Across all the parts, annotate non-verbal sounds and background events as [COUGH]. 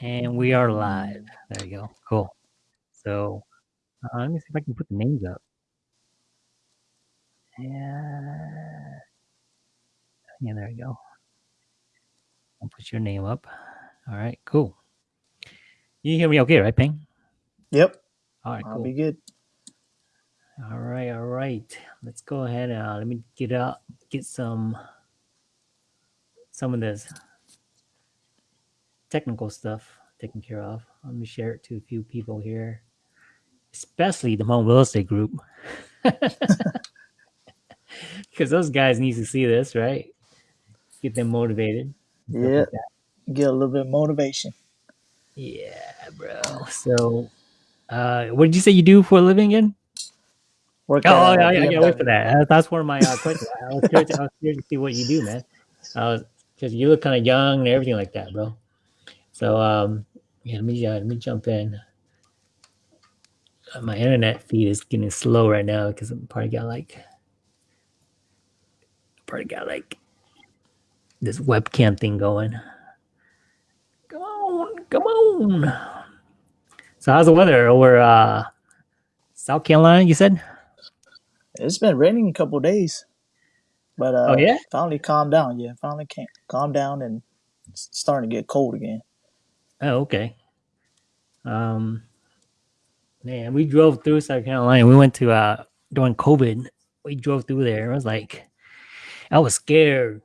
And we are live. There you go. Cool. So uh, let me see if I can put the names up. Yeah. Yeah, there you go. I'll put your name up. All right, cool. You hear me okay, right, Ping? Yep. All right, I'll cool. be good. All right, all right. Let's go ahead. Uh, let me get out, get some, some of this technical stuff taken care of. Let me share it to a few people here, especially the home real estate group, [LAUGHS] because those guys need to see this, right? Get them motivated. Yeah. like. Get a little bit of motivation. Yeah, bro. So, uh, what did you say you do for a living again? Work Oh, at, uh, yeah, I, I can't wait for that. Uh, That's one of my uh, questions. I was, curious, I was curious to see what you do, man. Because you look kind of young and everything like that, bro. So, um, yeah, let me uh, let me jump in. Uh, my internet feed is getting slow right now because I'm probably got like, probably got like this webcam thing going. Come on, come on. So, how's the weather over uh, South Carolina? You said? It's been raining a couple days, but uh, Oh yeah. finally calmed down. Yeah, finally came, calmed down and it's starting to get cold again. Oh, okay. Um, man, we drove through South Carolina. We went to uh during COVID. We drove through there. It was like I was scared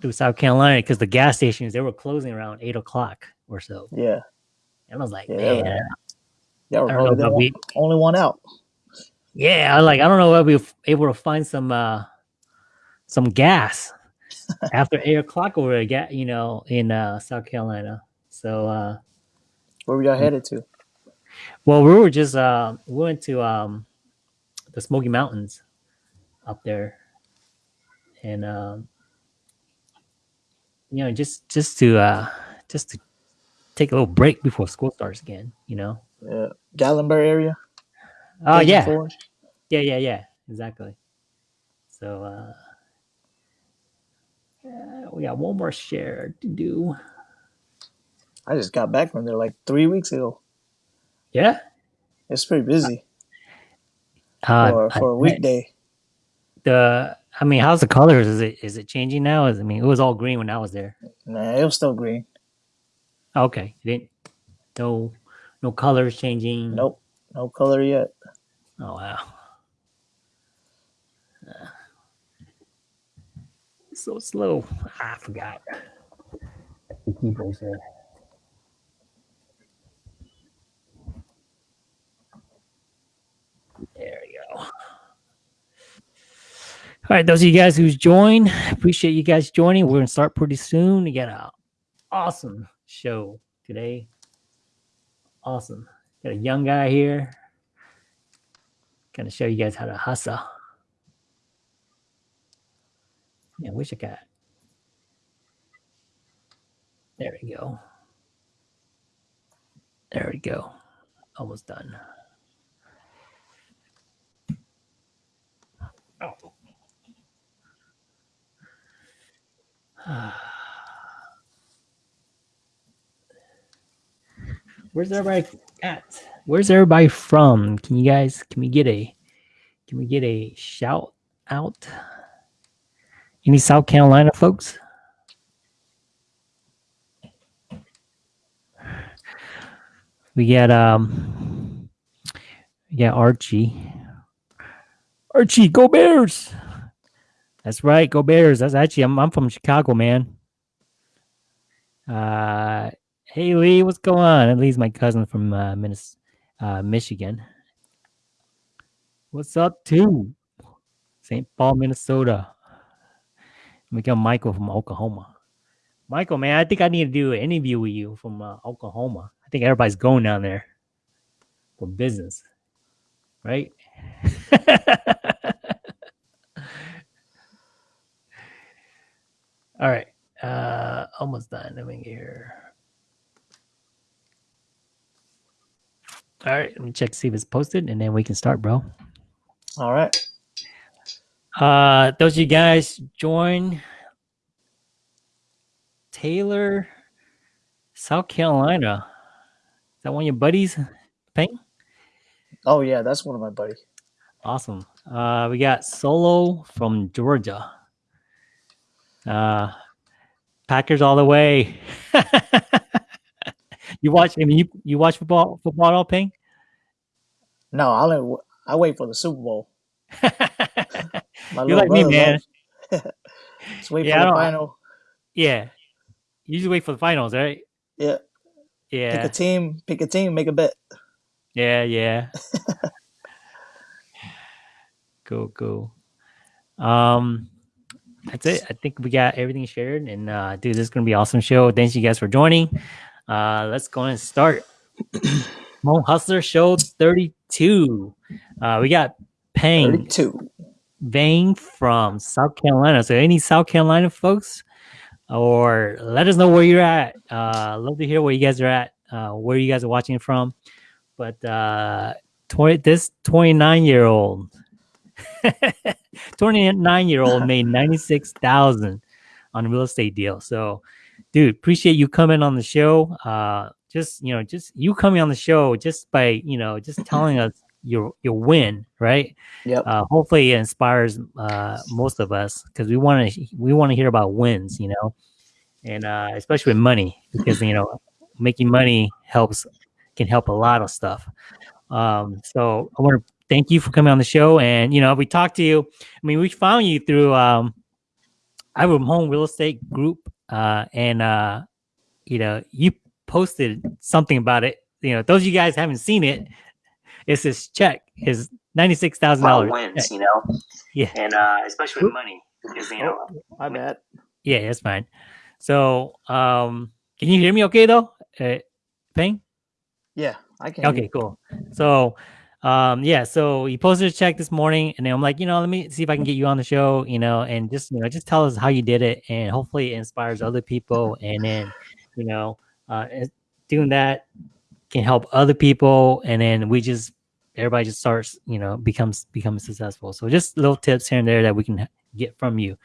through South Carolina because the gas stations they were closing around eight o'clock or so, Yeah, and I was like, yeah. man, Y'all were I don't know we. only one out. Yeah, I was like I don't know if we were able to find some uh some gas [LAUGHS] after eight o'clock over ga- you know, in uh South Carolina. So uh Where were y'all headed to? well, we were just uh we went to um the Smoky Mountains up there, and um you know just just to uh just to take a little break before school starts again. You know. Yeah, Gatlinburg area. Oh yeah, yeah, yeah, yeah, exactly. So uh yeah, we got one more share to do. I just got back from there like three weeks ago. Yeah. It's pretty busy Uh, for for a weekday. the I mean, how's the colors? Is it is it changing now? Is I mean, it was all green when I was there. Nah, it was still green. Okay, it didn't no no colors changing. Nope, no color yet. Oh wow. Uh, so slow. I forgot. The keyboard said. There we go. All right, those of you guys who's joined, appreciate you guys joining. We're gonna start pretty soon. We got a awesome show today. Awesome. Got a young guy here. Gonna show you guys how to hustle. Yeah, wish I got. There we go. There we go. Almost done. Where's everybody at? Where's everybody from? Can you guys can we get a can we get a shout out? Any South Carolina folks? We got um we got Archie. Archie, go Bears! That's right, go Bears. That's actually I'm I'm from Chicago, man. Uh hey Lee, what's going on? Lee's my cousin from uh, uh Michigan. What's up, too? St. Paul, Minnesota. We got Michael from Oklahoma. Michael, man, I think I need to do an interview with you from uh, Oklahoma. I think everybody's going down there for business, right? [LAUGHS] All right, uh, almost done. Let me get here. All right, let me check to see if it's posted, and then we can start, bro. All right. Uh, those of you guys join Taylor, South Carolina. Is that one of your buddies? Peng? Oh yeah, that's one of my buddies. Awesome. Uh, we got Solo from Georgia. Uh, Packers all the way. [LAUGHS] you watch? I mean, you you watch football football at all, Peng? No, I only I wait for the Super Bowl. [LAUGHS] You're like me, man. [LAUGHS] Just wait Yeah, for the final. Yeah. You usually wait for the finals, right? Yeah, Yeah. pick a team, pick a team, make a bet. Yeah, yeah. cool, cool. Um that's it. I think we got everything shared and uh dude, this is gonna be an awesome show. Thanks you guys for joining. Uh let's go and start. [CLEARS THROAT] Hmong Hustler Show 32. Uh we got Peng Thirty-two. Vang from South Carolina. So any South Carolina folks, or let us know where you're at. Uh, love to hear where you guys are at, uh, where you guys are watching from. But uh, 20, this 29 year old, [LAUGHS] 29 year old [LAUGHS] made 96,000 on a real estate deal. So, dude, appreciate you coming on the show. Uh, just you know, just you coming on the show just by you know just telling us your your win, right? Yep. uh, hopefully it inspires uh, most of us because we want to we want to hear about wins, you know, and uh, especially with money because you know making money helps can help a lot of stuff. Um, so I want to thank you for coming on the show, and you know we talked to you. I mean, we found you through um, I have a home real estate group, uh, and uh, you know you posted something about it. You know, those of you guys haven't seen it. It's this check, his ninety six thousand about dollars. wins, you know, Yeah. and uh, especially with money, because you know, My bad. Yeah, that's fine. So, um, can you hear me okay though? Uh, Peng? Yeah, I can. Okay, cool. So, um, yeah, so he posted a check this morning, and I'm like, you know, let me see if I can get you on the show, you know, and just, you know, just tell us how you did it, and hopefully it inspires other people, and then, you know, uh, doing that can help other people, and then we just, everybody just starts, you know, becomes becomes successful. So just little tips here and there that we can get from you.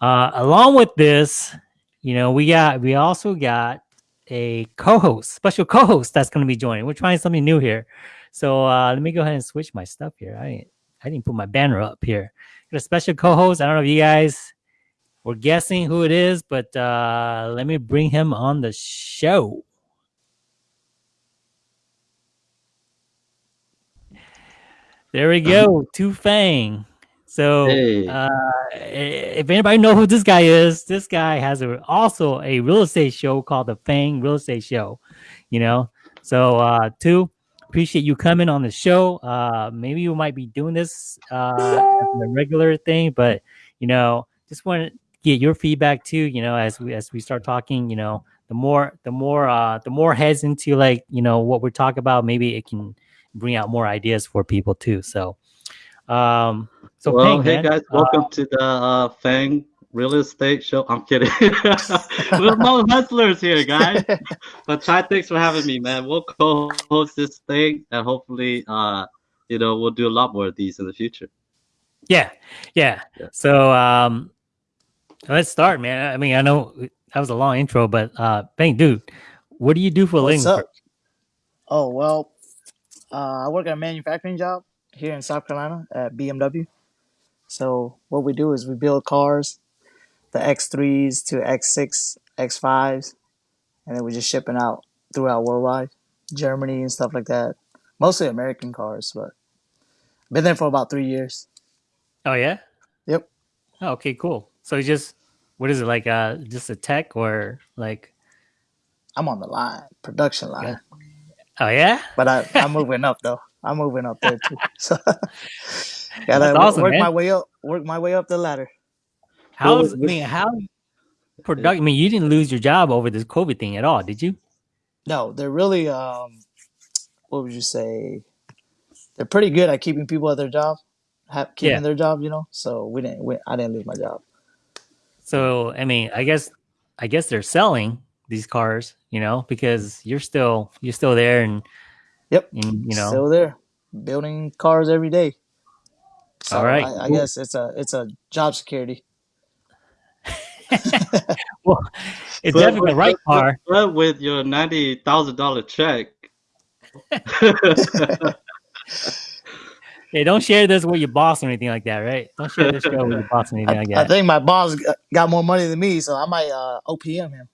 Uh, along with this, you know, we got we also got a co-host, special co-host that's going to be joining. We're trying something new here. So uh, let me go ahead and switch my stuff here. I didn't, I didn't put my banner up here. Got a special co-host. I don't know if you guys were guessing who it is, but uh, let me bring him on the show. There we go, Tou Fang. So Hey. uh, if anybody know who this guy is, this guy has a, also a real estate show called the Fang Real Estate Show. You know, so uh, Tou appreciate you coming on the show. Uh, maybe you might be doing this uh, as a regular thing, but you know, just want to get your feedback too. You know, as we as we start talking, you know, the more the more uh, the more heads into like you know what we're talking about, maybe it can bring out more ideas for people too. So, um, so well, Peng, hey man, guys, welcome to the uh, Fang Real Estate Show. I'm kidding. [LAUGHS] We're no hustlers here, guys. [LAUGHS] but Ty, thanks for having me, man. We'll co-host this thing, and hopefully, uh, you know, we'll do a lot more of these in the future. Yeah, yeah. Yeah. So um let's start, man. I mean, I know that was a long intro, but uh Peng, dude, what do you do for a living? Oh well, uh, I work at a manufacturing job here in South Carolina at BMW. So what we do is we build cars, the X3s to X6, X5s, and then we're just shipping out throughout worldwide, Germany and stuff like that. Mostly American cars, but been there for about three years. Oh yeah? Yep. Oh, okay, cool. So you just what is it like uh just a tech or like I'm on the line, production line, oh yeah? but I, I'm moving up though. I'm moving up there too. [LAUGHS] So [LAUGHS] gotta That's awesome, work man. my way up, work my way up the ladder. How's I mean how product I mean you didn't lose your job over this COVID thing at all, did you? No, they're really um, what would you say? They're pretty good at keeping people at their job, keeping Yeah. their job. You know, so we didn't. We, I didn't lose my job. So I mean, I guess I guess they're selling these cars, you know, because you're still you're still there and Yep. and you know still there, building cars every day. So All right, I, I cool. guess it's a it's a job security. Well it's But- definitely the right but- car. But with your ninety thousand dollar check, [LAUGHS] Hey, don't share this with your boss or anything like that, right? Don't share this show with your boss or [LAUGHS] anything I, like I think my boss got more money than me, so I might uh, OPM him.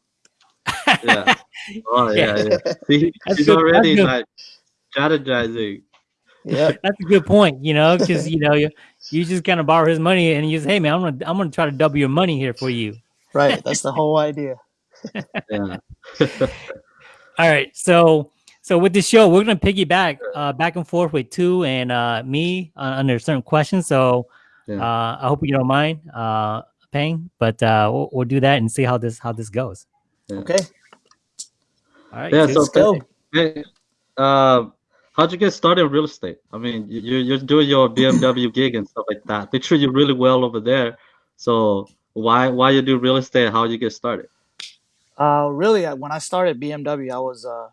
yeah. [LAUGHS] Oh yeah, yeah. See, he's good- already that's good. like strategizing. Yeah, [LAUGHS] That's a good point, you know, because you know you [LAUGHS] you just kind of borrow his money and you say, "Hey, man, I'm gonna I'm gonna try to double your money here for you." right. [LAUGHS] That's the whole idea. Yeah. All right, so so with the show, we're gonna piggyback uh, back and forth with Tou and uh, me uh, under certain questions. So Yeah. uh, I hope you don't mind, uh, Peng, but uh, we'll, we'll do that and see how this how this goes. Okay, All right, Yeah, Tou. so let's go. Hey, uh, how'd you get started in real estate? I mean, you, you- you're doing your BMW gig and stuff like that. They treat you really well over there. So why why you do real estate? How you get started? Uh, really, when I started BMW, I was uh,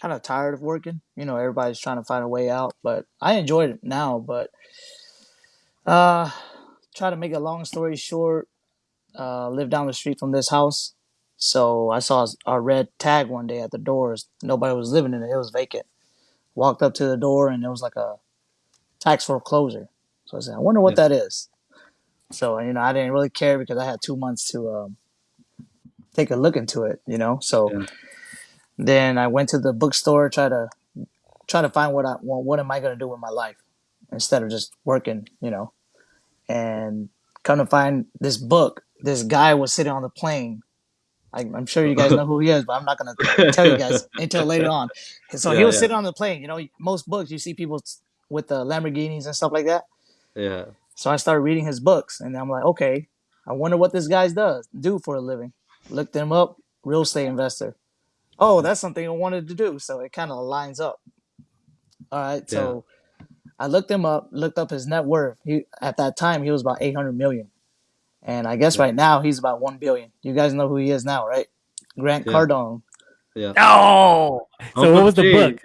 kind of tired of working. You know, everybody's trying to find a way out, but I enjoyed it now. But uh, try to make a long story short, uh, live down the street from this house. So I saw a red tag one day at the doors. Nobody was living in it; it was vacant. Walked up to the door, and it was like a tax foreclosure. So I said, "I wonder what Yeah. that is." So you know, I didn't really care because I had two months to um, take a look into it. You know, so Yeah. then I went to the bookstore, try to try to find what I well, what am I gonna do with my life instead of just working, you know. And come to find this book, this guy was sitting on the plane. I, I'm sure you guys [LAUGHS] know who he is, but I'm not gonna tell you guys [LAUGHS] until later on. So he Yeah, was yeah. sitting on the plane. You know, most books you see people with the Lamborghinis and stuff like that. Yeah. So I started reading his books, and I'm like, okay, I wonder what this guy does do for a living. Looked him up, real estate investor. Oh, that's something I wanted to do. So it kind of lines up. All right, so I looked him up, looked up his net worth. He at that time he was about 800 million, and I guess Yeah. right now he's about one billion. You guys know who he is now, right? Grant Yeah. Cardone. Yeah. Oh, so Uncle what was the G. book?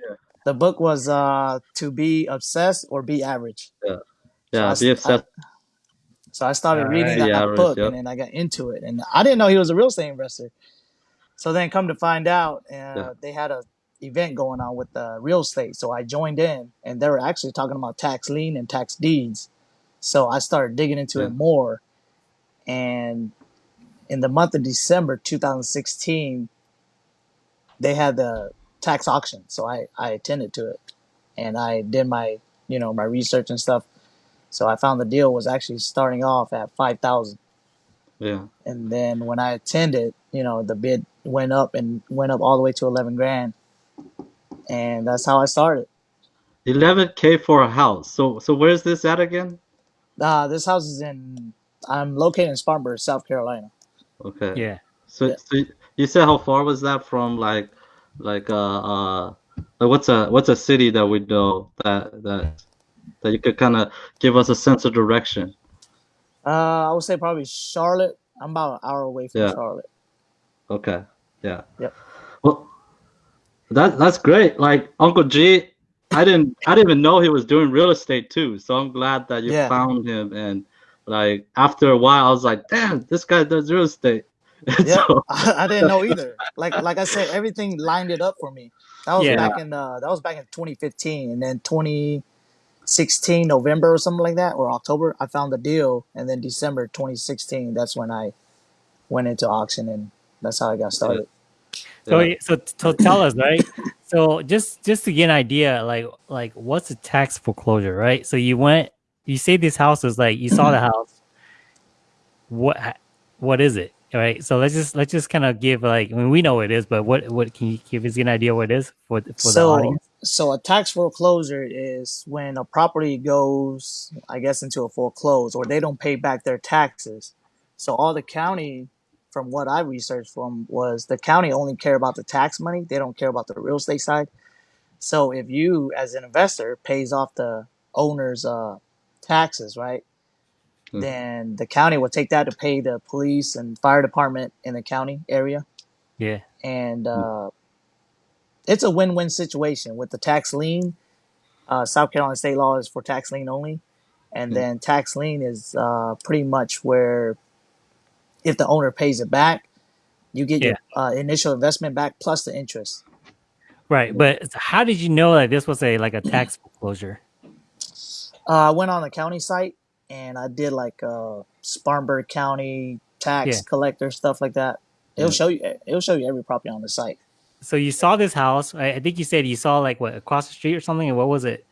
The book was uh, "To Be Obsessed or Be Average." Yeah, So be I- obsessed. So I started All reading right. that, Yeah, that book, yep. and then I got into it, and I didn't know he was a real estate investor. So then, come to find out, uh, Yeah. they had a event going on with uh, real estate. So I joined in, and they were actually talking about tax lien and tax deeds. So I started digging into Yeah. it more, and in the month of December 2016, they had the tax auction. So I I attended to it, and I did my you know my research and stuff. So I found the deal was actually starting off at five thousand, Yeah. and then when I attended, you know, the bid went up and went up all the way to eleven grand, and that's how I started. 11k for a house. So so where's this at again? Uh, this house is in. I'm located in Spartanburg, South Carolina. Okay. Yeah. So, Yeah. so you said how far was that from like like uh uh like what's a what's a city that we know that that that you could kind of give us a sense of direction? Uh, I would say probably Charlotte. I'm about an hour away from Yeah. Charlotte. Okay. Yeah. Yep. Well, that that's great. Like Uncle G, I didn't I didn't even know he was doing real estate too. So I'm glad that you Yeah. found him and like after a while I was like, damn, this guy does real estate. And [LAUGHS] Yeah, so- [LAUGHS] I, I didn't know [LAUGHS] either. Like like I said, everything lined it up for me. That was Yeah. back in uh, that was back in 2015, and then 2016 November or something like that, or October, I found the deal, and then December 2016, that's when I went into auction, and that's how I got started. So Yeah. so so tell us, right? So just just to get an idea, like like what's a tax foreclosure, right? So you went, you say this house was like you saw the [CLEARS THROAT] house. What what is it, right? So let's just let's just kind of give like I mean we know what it is, but what what can you give us an idea what it is for for the So audience? so a tax foreclosure is when a property goes, I guess, into a foreclose, or they don't pay back their taxes. So all the county, from what I researched from, was the county only care about the tax money. They don't care about the real estate side. So if you, as an investor, pays off the owner's uh, taxes, right? Mhm. Then the county will take that to pay the police and fire department in the county area Yeah, and uh, it's a win-win situation with the tax lien. Uh, South Carolina state law is for tax lien only, and Mm. then tax lien is uh, pretty much where if the owner pays it back, you get your uh, initial investment back plus the interest. Right, but how did you know that this was a like a [CLEARS THROAT] tax foreclosure? Uh, I went on the county site and I did like uh, Spartanburg County tax Yeah. collector stuff like that. It'll Yeah. show you. It'll show you every property on the site. So you saw this house. I, I think you said you saw like what across the street or something. And what was it?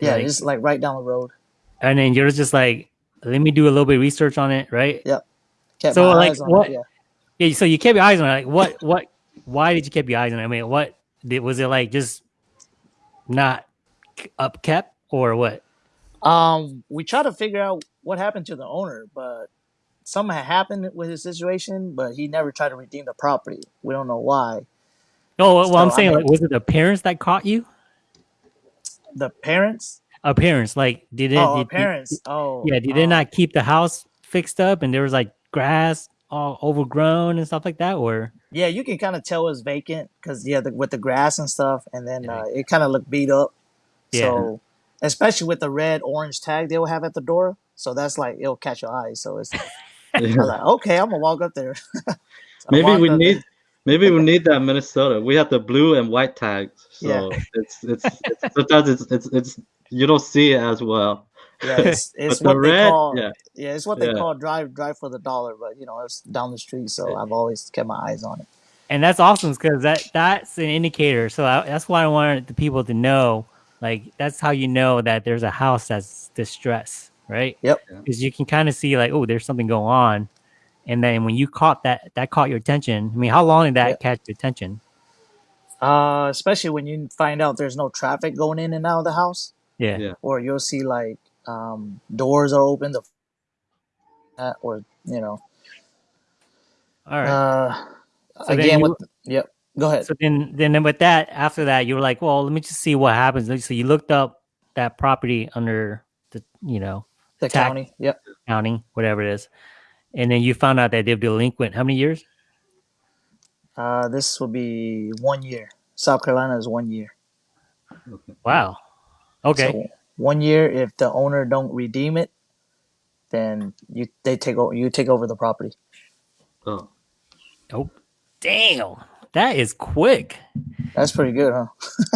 Yeah, Like- it's like right down the road. And then you're just like, let me do a little bit of research on it, right? Kept So, like, what- it. Yeah. Yeah. So you kept your eyes on it. Like, what? [LAUGHS] What? Why did you keep your eyes on it? I mean, what? Did, was it like just not up kept or what? Um, we tried to figure out what happened to the owner, but something had happened with his situation, but he never tried to redeem the property. We don't know why. No, well, I'm So, I saying, mean- like, was it the parents that caught you? The parents? Appearance, like, did it? Oh, did, parents. Oh, yeah, did they um, not keep the house fixed up and there was like grass all overgrown and stuff like that? Or Yeah, you can kind of tell it's vacant because yeah, the, with the grass and stuff, and then Yeah. uh, it kind of looked beat up. Yeah. So, especially with the red orange tag they will have at the door, so that's like it'll catch your eye. So it's [LAUGHS] [LAUGHS] I'm like, okay, I'm gonna walk up there. [LAUGHS] So Maybe we need there. maybe we need that Minnesota. We have the blue and white tags, so Yeah. it's, it's it's sometimes it's it's it's you don't see it as well. Yeah, it's, it's but the what they red, call yeah, yeah, it's what they Yeah. call drive drive for the dollar. But you know, it's down the street, so Yeah. I've always kept my eyes on it. and that's awesome because that that's an indicator. So I, that's why I wanted the people to know, like, that's how you know that there's a house that's distressed, right? Yep. Because you can kind of see like, oh, there's something going on, and then when you caught that, that caught your attention. I mean, how long did that Yeah. catch your attention? Uh, especially when you find out there's no traffic going in and out of the house. Yeah. Yeah. or you'll see like um, doors are open, the uh, or you know, All right. uh, So again you- with yep. Go ahead. So then, then with that, after that, you were like, well, let me just see what happens. So you looked up that property under the, you know, the tax- county. Yep. county, whatever it is, and then you found out that they're delinquent. How many years? Uh, this will be one year. South Carolina is one year. Wow. Okay. So one year. If the owner don't redeem it, then you they take over. You take over the property. Oh, oh, damn. That is quick. That's pretty good, huh?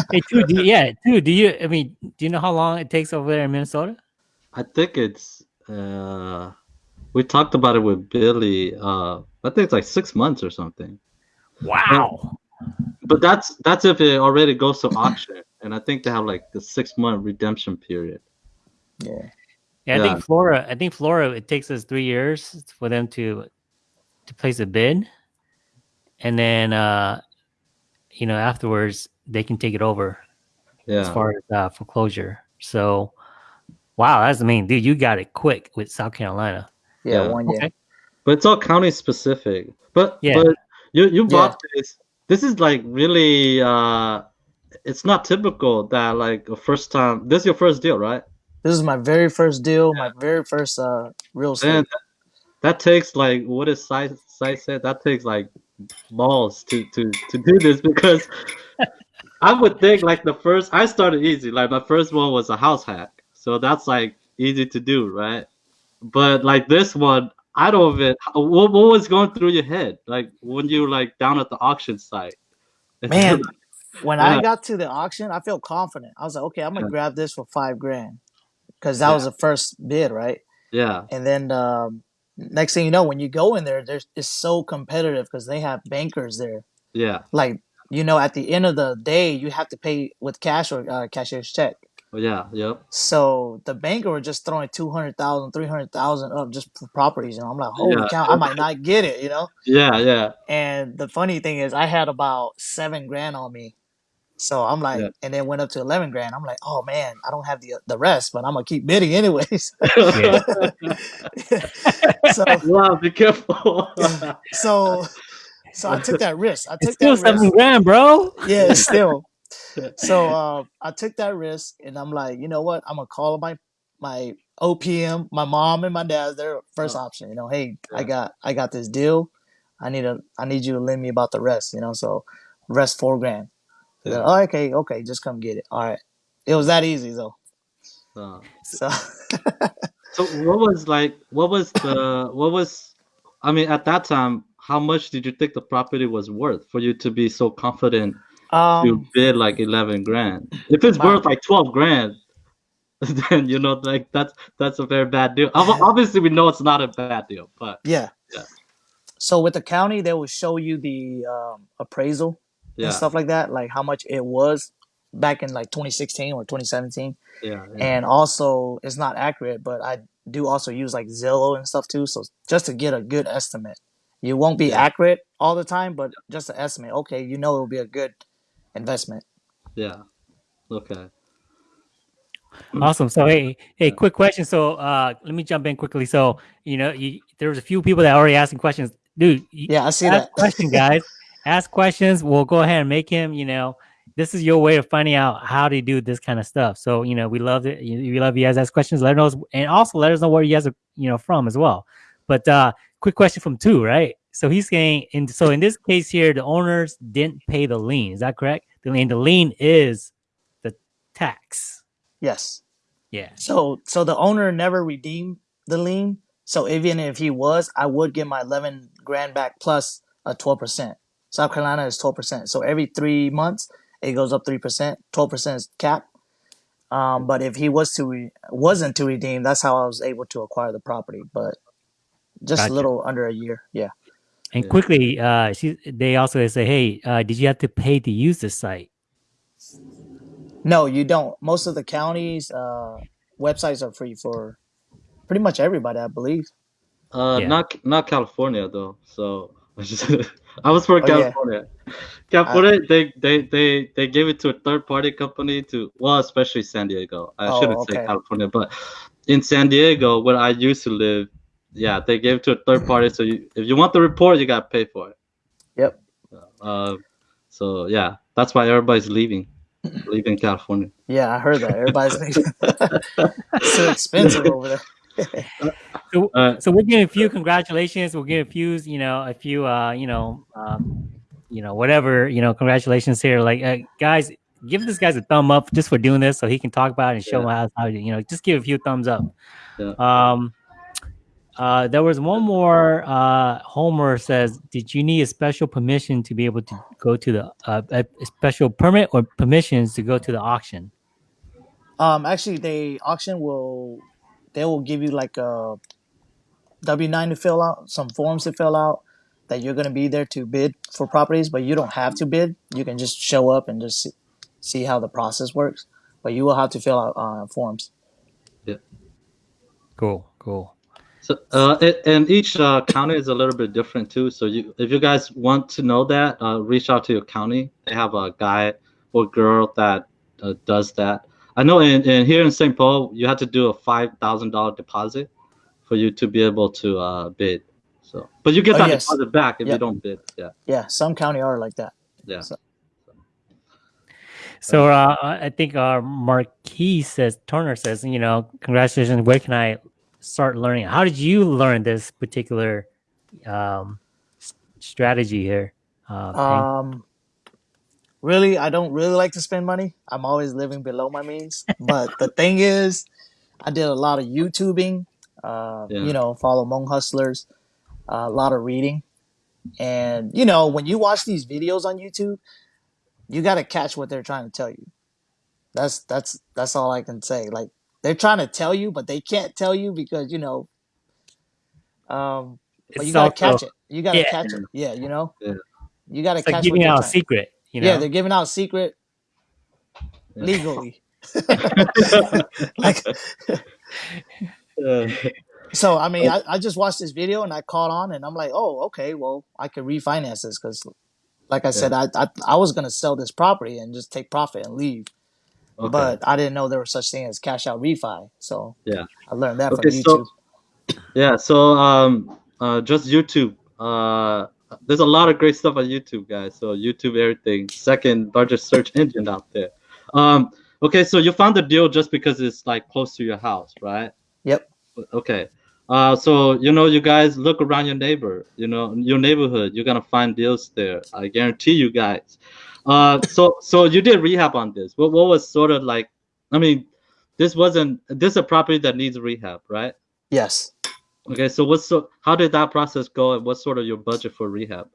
[LAUGHS] Hey, dude, do you, yeah, dude. Do you? I mean, do you know how long it takes over there in Minnesota? I think it's uh, we talked about it with Billy. Uh, I think it's like six months or something. Wow. But that's that's if it already goes to auction, and I think they have like the six month redemption period. Yeah. Yeah, I Yeah. think Flora. I think Flora. It takes us three years for them to to place a bid, and then uh, you know afterwards they can take it over as far as uh, foreclosure. So, wow, that's I mean, dude, you got it quick with South Carolina. Yeah. Yeah. One year. Okay. but it's all county specific. But Yeah. but you you bought this. This is like really uh, it's not typical that like a first time. This is your first deal, right? This is my very first deal. My very first uh real estate. Man, that takes like what is size size said? That takes like balls to to to do this because I would think like the first I started easy. Like my first one was a house hack, so that's like easy to do, right? But like this one, I don't even. What what was going through your head like when you like down at the auction site? [LAUGHS] Man, when Yeah. I got to the auction, I felt confident. I was like, okay, I'm gonna Yeah. grab this for five grand, because that Yeah. was the first bid, right? yeah, And then um, next thing you know, when you go in there, there's it's so competitive because they have bankers there. yeah, Like you know, at the end of the day, you have to pay with cash or uh, cashier's check. yeah, yep. So the banker were just throwing 200,000, 300,000 up just for properties. And I'm like, holy Yeah. cow, I might not get it, you know? Yeah, yeah, And the funny thing is, I had about seven grand on me. So I'm like, Yeah. and then went up to 11 grand. I'm like, oh man, I don't have the the rest, but I'm going to keep bidding anyways. [LAUGHS] so, [LAUGHS] wow, be careful. [LAUGHS] so, so I took that risk. I took It's still that seven risk. grand, bro. Yeah, still. So uh, I took that risk, and I'm like, you know what? I'm gonna call my my OPM, my mom and my dad. Their first Oh. option, you know. Hey, I got I got this deal. I need a I need you to lend me about the rest, you know. So rest four grand. They're Yeah. like, oh, okay, okay, just come get it. All right. It was that easy though. Uh, So [LAUGHS] So what was like what was the what was I mean at that time how much did you think the property was worth for you to be so confident Um, to bid like eleven grand. If it's My- worth like twelve grand, [LAUGHS] then you know like that's that's a very bad deal. Obviously, we know it's not a bad deal, but yeah. Yeah. So with the county, they will show you the um, appraisal yeah, and stuff like that, like how much it was back in like 2016 or 2017. yeah, yeah. And also, it's not accurate, but I do also use like Zillow and stuff too. So just to get a good estimate, you won't be Yeah. accurate all the time, but just an estimate. Okay, you know it will be a good investment. yeah. Okay. [CLEARS THROAT] Awesome. So hey, hey, quick question. So uh, let me jump in quickly. So you know, you, there was a few people that are already asking questions, dude. You, Yeah, I see that. question, guys. [LAUGHS] ask questions. We'll go ahead and make him. You know, this is your way of finding out how to do this kind of stuff. So you know, we love it. We love you guys ask questions. Let us know, and also let us know where you guys are, you know, from as well. But uh, quick question from Tou, right? So he's saying, in so in this case here, the owners didn't pay the lien. Is that correct? The lien, the lien is the tax. Yes. Yeah. So so the owner never redeemed the lien. So even if he was, I would get my 11 grand back plus a 12%. South Carolina is 12%. So every three months it goes up 3%. 12% is cap. Um, but if he was to re- wasn't to redeem, that's how I was able to acquire the property. But just Gotcha. a little under a year. Yeah. And Yeah. quickly, uh, she, they also say, "Hey, uh, did you have to pay to use the site?" No, you don't. Most of the counties uh, websites are free for pretty much everybody, I believe. Uh, Yeah. not not California though. So [LAUGHS] I was for Oh, yeah. California. California, they, they they they gave it to a third party company to well, especially San Diego. I Oh, shouldn't say. California, but in San Diego, where I used to live, yeah, they gave it to a third party. So you, if you want the report, you got to pay for it. Yep. Uh, so yeah, that's why everybody's leaving, leaving California. Yeah, I heard that. Everybody's leaving. it's [LAUGHS] so expensive over there. So, Uh, so we're giving a few congratulations. We're giving a few, you know, a few, uh, you know, um, you know, whatever, you know, congratulations here. Like, uh, guys, give this guys a thumb up just for doing this, so he can talk about it and show Yeah. how, how you know, just give a few thumbs up. Yeah. Um, uh, there was one more. Uh, Homer says, "Did you need a special permission to be able to go to the uh, a, a special permit or permissions to go to the auction?" Um, actually, the auction will they will give you like a W nine to fill out, some forms to fill out that you're gonna be there to bid for properties, but you don't have to bid. You can just show up and just see, see how the process works. But you will have to fill out uh, forms. Cool, cool. So, uh, it, and each uh, county is a little bit different too. So, you, if you guys want to know that, uh, reach out to your county. They have a guy or girl that uh, does that. I know in, in here in St. Paul, you have to do a five thousand dollar deposit for you to be able to uh, bid. So, but you get Oh, that yes. deposit back if you don't bid. Yeah, Yeah, some county are like that. yeah. So- So uh, I think our Marquis says Turner says, you know, congratulations. Where can I start learning? How did you learn this particular um, strategy here? Uh, Um, really, I don't really like to spend money. I'm always living below my means. But the thing is, I did a lot of YouTubing. Uh, Yeah. You know, follow Hmong hustlers. Uh, a lot of reading, and you know, when you watch these videos on YouTube, you got to catch what they're trying to tell you. That's that's that's all I can say. Like they're trying to tell you, but they can't tell you because you know. Um, but you gotta also- catch it. You gotta yeah. catch it. Yeah, you know. Yeah. You gotta It's like catch what giving they're out a trying- secret, you know? yeah, they're giving out secret legally. [LAUGHS] [LAUGHS] like [LAUGHS] so, I mean, I, I just watched this video and I caught on, and I'm like, oh, okay, well, I could refinance this because, like I said, I, I I was gonna sell this property and just take profit and leave, okay. but I didn't know there was such thing as cash out refi. So Yeah. I learned that Okay, from so- YouTube. Yeah, so um, uh, just YouTube. Uh, there's a lot of great stuff on YouTube, guys. So YouTube, everything, second largest search engine out there. Um, okay, so you found the deal just because it's like close to your house, right? Yep. Okay. Uh, so you know, you guys look around your neighbor, you know, your neighborhood. You're gonna find deals there. I guarantee you guys. Uh, so so you did rehab on this. What what was sort of like? I mean, this wasn't this is a property that needs rehab, right? Yes. Okay, so what's so how did that process go and what's sort of your budget for rehab?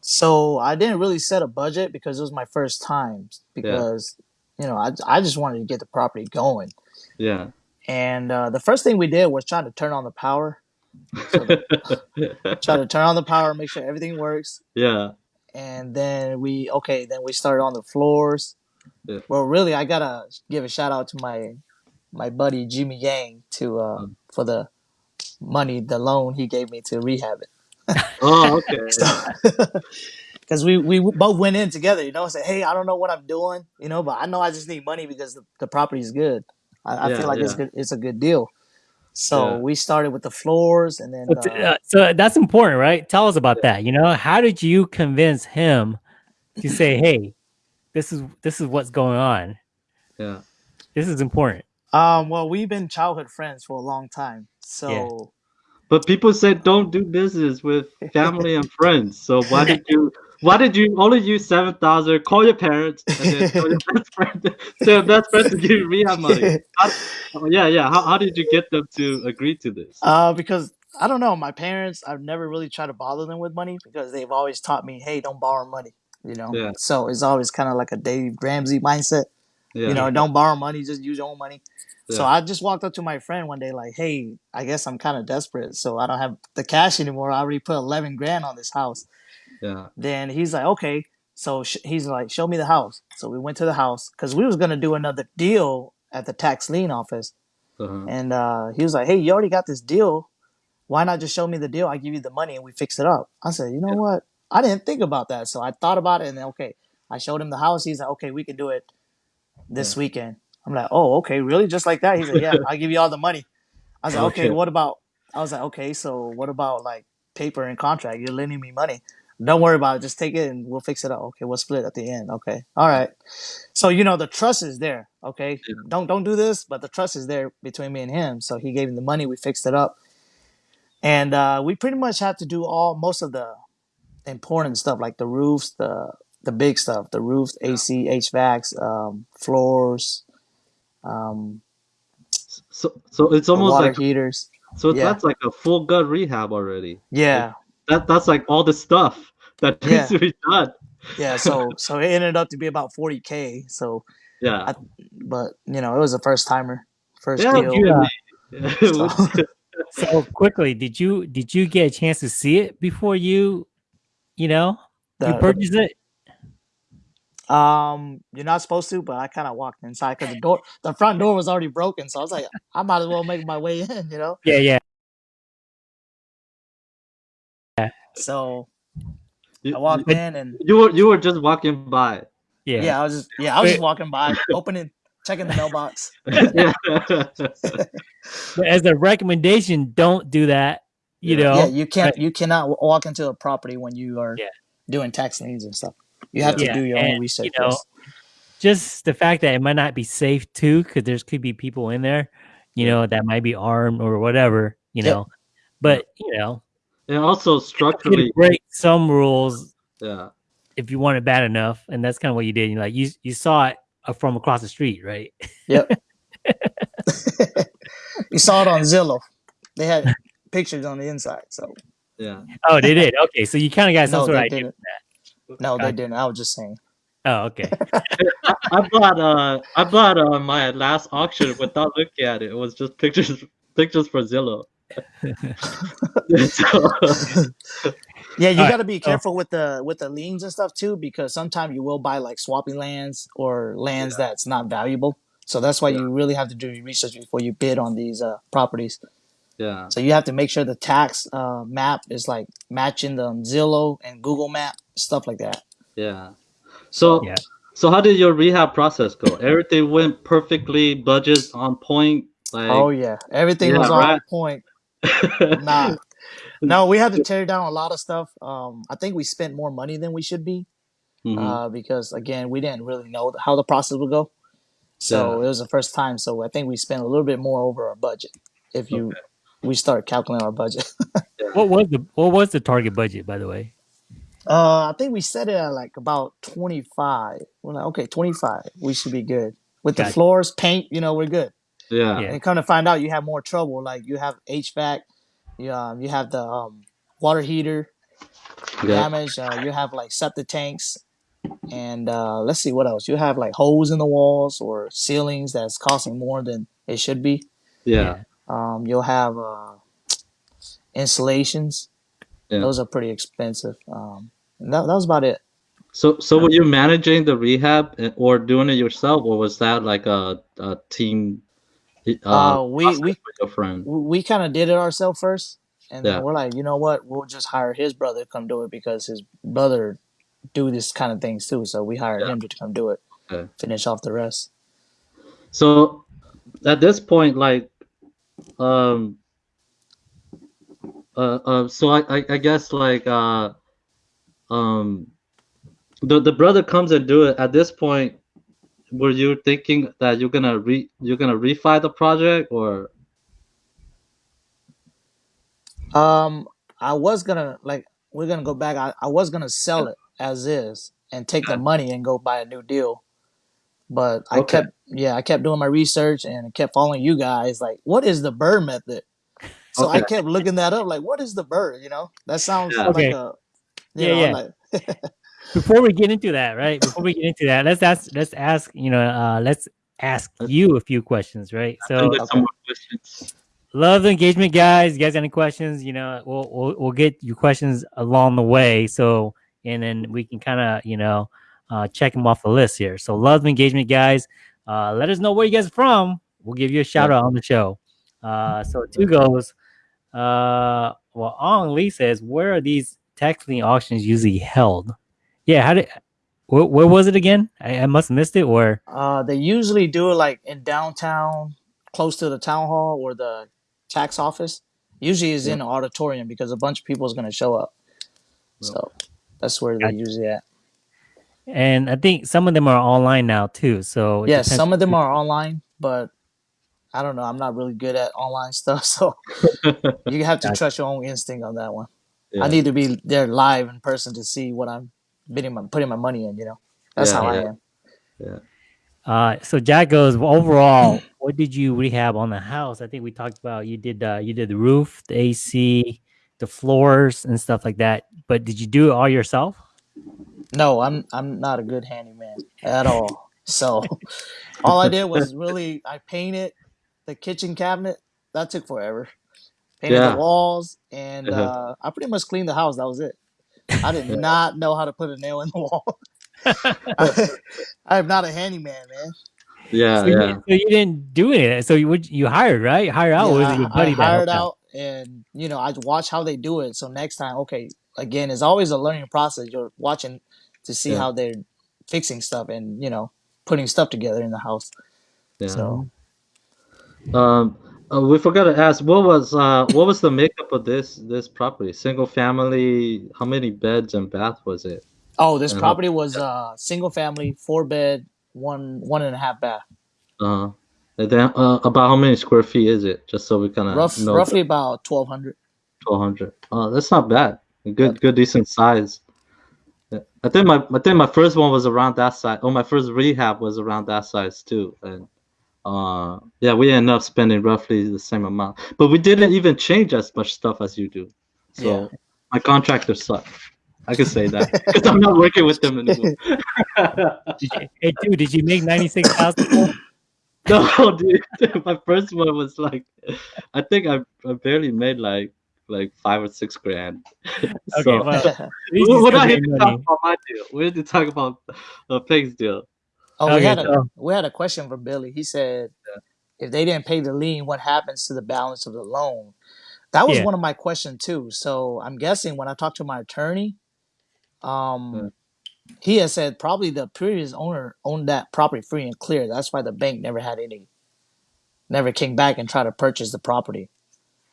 So I didn't really set a budget because it was my first time. Because you know, I I just wanted to get the property going. Yeah. And uh, the first thing we did was try to turn on the power. So the, [LAUGHS] try to turn on the power, make sure everything works, yeah. and then we okay. Then we started on the floors. Yeah. Well, really, I gotta give a shout out to my my buddy Jimmy Yang to uh, Mm. for the money, the loan he gave me to rehab it. [LAUGHS] Oh, okay. [LAUGHS] Yeah. Because [LAUGHS] we, we both went in together, you know, and said, hey, I don't know what I'm doing, you know, but I know I just need money because the, the property is good. I, I Yeah, feel like it's good. It's a good deal. So Yeah. we started with the floors, and then uh, uh, so that's important, right? Tell us about that. You know, how did you convince him to say, "Hey, this is this is what's going on. Yeah. This is important." Um, well, we've been childhood friends for a long time. So But people said don't do business with family and friends. So why did you why did you only use seven thousand? Call your parents and then tell your [LAUGHS] best friend tell your best friend to give you rehab money. [LAUGHS] How, yeah, yeah. How, how did you get them to agree to this? Uh, because I don't know, my parents, I've never really tried to bother them with money because they've always taught me, hey, don't borrow money. You know, Yeah. so it's always kind of like a Dave Ramsey mindset. Yeah. You know, don't borrow money, just use your own money. So I just walked up to my friend one day, like, hey, I guess I'm kind of desperate, so I don't have the cash anymore. I already put eleven grand on this house. yeah. Then he's like, okay. So sh- he's like, show me the house. So we went to the house because we was gonna do another deal at the tax lien office. Uh-huh. And uh, he was like, "Hey, you already got this deal. Why not just show me the deal? I give you the money and we fix it up." I said, "You know what? I didn't think about that." So I thought about it and then okay, I showed him the house. He's like, "Okay, we can do it this Yeah. weekend." I'm like, "Oh, okay, really? Just like that?" He said, "Yeah, I'll give you all the money." I was like, [LAUGHS] "Okay, Okay. what about?" I was like, "Okay, so what about like paper and contract? You're lending me money. Don't worry about it. Just take it and we'll fix it up. Okay, we'll split at the end. Okay, all right." So you know the trust is there. Okay, Yeah. don't don't do this, but the trust is there between me and him. So he gave him the money. We fixed it up, and uh, we pretty much had to do all most of the important stuff like the roofs, the the big stuff, the roofs, AC, HVACs, um, floors, um, So so it's almost water like heaters. so yeah. that's like a full gut rehab already. Yeah, That that's like all the stuff that [LAUGHS] Yeah. needs to be done. yeah. So so it ended up to be about forty k. So, Yeah. I- but you know, it was a first timer, first Yeah, deal. you and me. It [LAUGHS] So- [LAUGHS] So quickly, did you did you get a chance to see it before you, you know, you The- purchased it? Um, you're not supposed to, but I kind of walked inside because the door, the front door was already broken. So I was like, I might as well make my way [LAUGHS] in, you know. Yeah, yeah. Yeah. So you, I walked you- in, and you were you were just walking by. Yeah. yeah, I was just yeah, I was just Wait. walking by, [LAUGHS] opening, checking the mailbox. yeah. [LAUGHS] But as a recommendation, don't do that. You Yeah. know. yeah, you can't, you cannot walk into a property when you are Yeah. doing tax liens and stuff. You have Yeah, to do your and, own research. you know, just the fact that it might not be safe too, because there's could be people in there, you know, that might be armed or whatever, you Yep. know. But you know, and also structurally, break some rules yeah. if you want it bad enough, and that's kind of what you did. You like you you saw it uh, from across the street, right? Yep. [LAUGHS] [LAUGHS] you saw it on Zillow. They had pictures on the inside. So Yeah. Oh, they did. Okay, so you kind of got some no, sort of they idea. Didn't. No, they Gotcha. didn't. I was just saying. Oh, okay. [LAUGHS] I bought uh I bought uh my last auction without looking at it. It was just pictures pictures for Zillow. [LAUGHS] [LAUGHS] so, Yeah, you got to be so- careful with the with the liens and stuff too, because sometimes you will buy like swapping lands or lands that's not valuable. So that's why Yeah. you really have to do your research before you bid on these uh, properties. Yeah. So you have to make sure the tax uh, map is like matching the Zillow and Google Map stuff like that. Yeah. So Yeah. so how did your rehab process go? Everything went perfectly, budgets on point. Like oh yeah, everything Yeah, was on right. point. [LAUGHS] Nah, no, we had to tear down a lot of stuff. Um, I think we spent more money than we should be. Mhm. uh, because again, we didn't really know how the process would go. So Yeah. it was the first time. So I think we spent a little bit more over our budget. If you, we start calculating our budget. [LAUGHS] what was the what was the target budget, by the way? uh, I think we set it at like about twenty five. We're like, okay, twenty five. We should be good with the Gotcha. floors, paint. You know, we're good. yeah. Yeah. And come to find out, you have more trouble. Like you have HVAC, you um, you have the um, water heater, Yeah. damage. Uh, you have like septic tanks, and uh, let's see what else. You have like holes in the walls or ceilings that's costing more than it should be. Yeah. Um, you'll have uh, installations. Yeah. Those are pretty expensive. Um, that, that was about it. So, so were you managing the rehab or doing it yourself, or was that like a, a team? Uh, we we we, we kind of did it ourselves first, and Yeah. then we're like, you know what? We'll just hire his brother to come do it because his brother do this kind of things too. So we hired Yeah. him to come do it. Okay. Finish off the rest. So, at this point, like, um, uh, uh so I, I, I guess like, uh, um, the the brother comes and do it. At this point, were you thinking that you're gonna re you're gonna refi the project or? Um, I was gonna like we're gonna go back. I, I was gonna sell it as is and take the money and go buy a new deal. But I Okay. kept yeah, I kept doing my research and I kept following you guys. Like, what is the bird method? So I kept looking that up. Like, what is the bird? You know, that sounds Yeah. like Okay. a you Yeah, know, yeah. like [LAUGHS] Before we get into that, right? Before we get into that, let's ask. Let's ask. You know, uh, let's ask you a few questions, right? So, And there's okay. some more questions. love the engagement, guys. You guys got any questions? You know, we'll we'll, we'll get your questions along the way. So, and then we can kind of you know uh, check them off the list here. So, love the engagement, guys. Uh, let us know where you guys are from. We'll give you a shout out on the show. Uh, so Tou goes. Uh, well, Ong Lee says, where are these tax lien auctions usually held? Yeah, how did? Where, where was it again? I, I must have missed it. Or uh they usually do it like in downtown, close to the town hall or the tax office. Usually is in an auditorium because a bunch of people is gonna show up. So that's where Gotcha. they usually at. And I think some of them are online now too. So it Yes, depends- some of them are online, but I don't know. I'm not really good at online [LAUGHS] stuff, so [LAUGHS] you have to Gotcha. trust your own instinct on that one. Yeah. I need to be there live in person to see what I'm bidding my putting my money in. You know, that's Yeah, how I yeah. am. Uh, so Jack goes well, overall. [CLEARS THROAT] what did you rehab on the house? I think we talked about you did uh, you did the roof, the AC, the floors, and stuff like that. But did you do it all yourself? No, I'm I'm not a good handyman at all. So all I did was really I painted the kitchen cabinet. That took forever. Painted Yeah. the walls and Uh-huh. uh, I pretty much cleaned the house. That was it. I did not know how to put a nail in the wall. [LAUGHS] I am not a handyman, man. Yeah, so, you, yeah. so you didn't do it. So you would you hired right? Hire out, or Yeah, was it your I, buddy I that hired helped out, and you know I watch how they do it. So next time, okay, again, it's always a learning process. You're watching to see Yeah. how they're fixing stuff and you know putting stuff together in the house. yeah. So Um, uh, we forgot to ask what was uh what was the makeup of this this property? Single family? How many beds and bath was it? oh, this Uh-huh. property was uh single family, four bed, one one and a half bath, Uh, and then uh, about how many square feet is it? Just so we kind of rough roughly about twelve hundred. twelve hundred. Oh, that's not bad. Good, good, decent size. Yeah. I think my I think my first one was around that size. Oh, my first rehab was around that size too. And uh, yeah, we ended up spending roughly the same amount, but we didn't even change as much stuff as you do. So Yeah. my contractor suck. I can say that because I'm not working with them anymore. [LAUGHS] Did you, hey, dude, did you make ninety six thousand? [LAUGHS] no, dude, [LAUGHS] my first one was like, I think I, I barely made like like five or six grand. [LAUGHS] Okay, so, well, [LAUGHS] we, least you we're not here made to talk about my deal. We're here to talk about the pigs deal. Oh, we Okay, had a so- we had a question from Billy. He said, if they didn't pay the lien, what happens to the balance of the loan? That was Yeah. one of my questions too. So I'm guessing when I talked to my attorney, um, Yeah. he had said probably the previous owner owned that property free and clear. That's why the bank never had any, never came back and tried to purchase the property.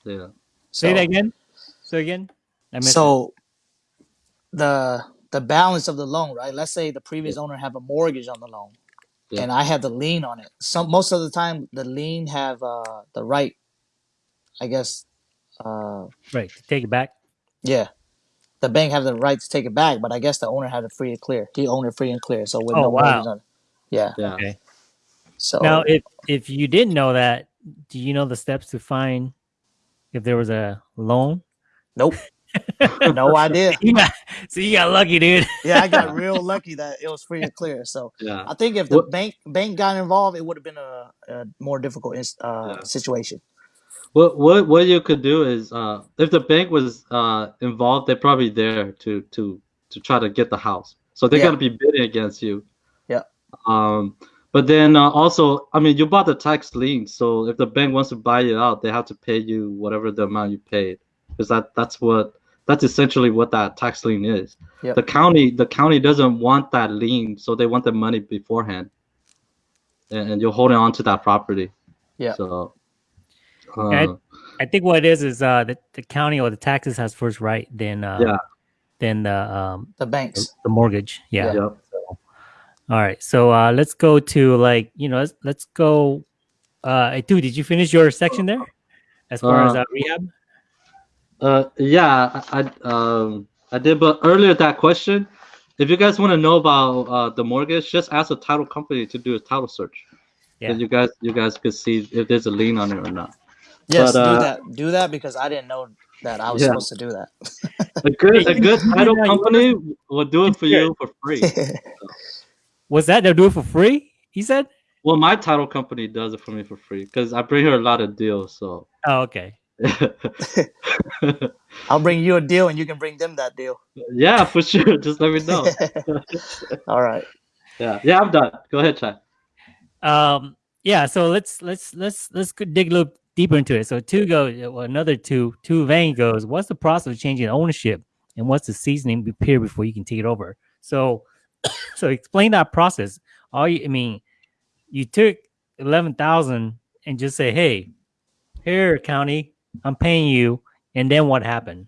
Yeah. Say So- that again. Say again. I missed it. So the the balance of the loan, right? Let's say the previous owner have a mortgage on the loan, Yeah. and I have the lien on it. Some most of the time, the lien have uh, the right, I guess. Uh, right. Take it back. yeah, the bank have the right to take it back, but I guess the owner had it free and clear. He owned it free and clear, so with Oh, no wow. mortgage on it. Yeah. Yeah. Okay. So Now, if if you didn't know that, do you know the steps to find if there was a loan? nope. [LAUGHS] no idea. You got, so you got lucky, dude. Yeah, I got [LAUGHS] real lucky that it was free and clear. So Yeah. I think if the What- bank bank got involved, it would have been a, a more difficult uh, Yeah. situation. What what what you could do is uh, if the bank was uh, involved, they're probably there to to to try to get the house. So they're Yeah. gonna be bidding against you. Yeah. Um, but then uh, also, I mean, you bought the tax lien, so if the bank wants to buy it out, they have to pay you whatever the amount you paid, because that that's what that's essentially what that tax lien is. Yep. The county the county doesn't want that lien, so they want the money beforehand, and, and you're holding on to that property. Yeah. So. Okay. uh, I think what it is is uh the, the county or the taxes has first right, then uh Yeah. then the um The banks. the mortgage. Yeah. yeah. So, all right. So uh let's go to like you know let's let's go. Uh, hey, dude, did you finish your section there? As far as Uh, uh, rehab. Uh, yeah, I, I um I did, but earlier that question, if you guys want to know about uh the mortgage, just ask the title company to do a title search. Yeah. And you guys you guys could see if there's a lien on it or not. Yes, But, uh, do that. Do that because I didn't know that I was Yeah. supposed to do that. A good a good [LAUGHS] title [LAUGHS] company will do it for you for free. [LAUGHS] Was that they'll do it for free? He said. Well, my title company does it for me for free because I bring her a lot of deals. So Oh, okay. [LAUGHS] I'll bring you a deal and you can bring them that deal. yeah, for sure. [LAUGHS] Just let me know. [LAUGHS] All right. Yeah, yeah, I'm done. Go ahead, Chad. Um. Yeah. So let's let's let's let's dig a little deeper into it. So Tou go well, another Tou Tou Vang goes. What's the process of changing ownership, and what's the seasoning be- period before you can take it over? So, [COUGHS] so explain that process. All you, I mean, you took eleven thousand and just say, "Hey, here, county, I'm paying you," and then what happened?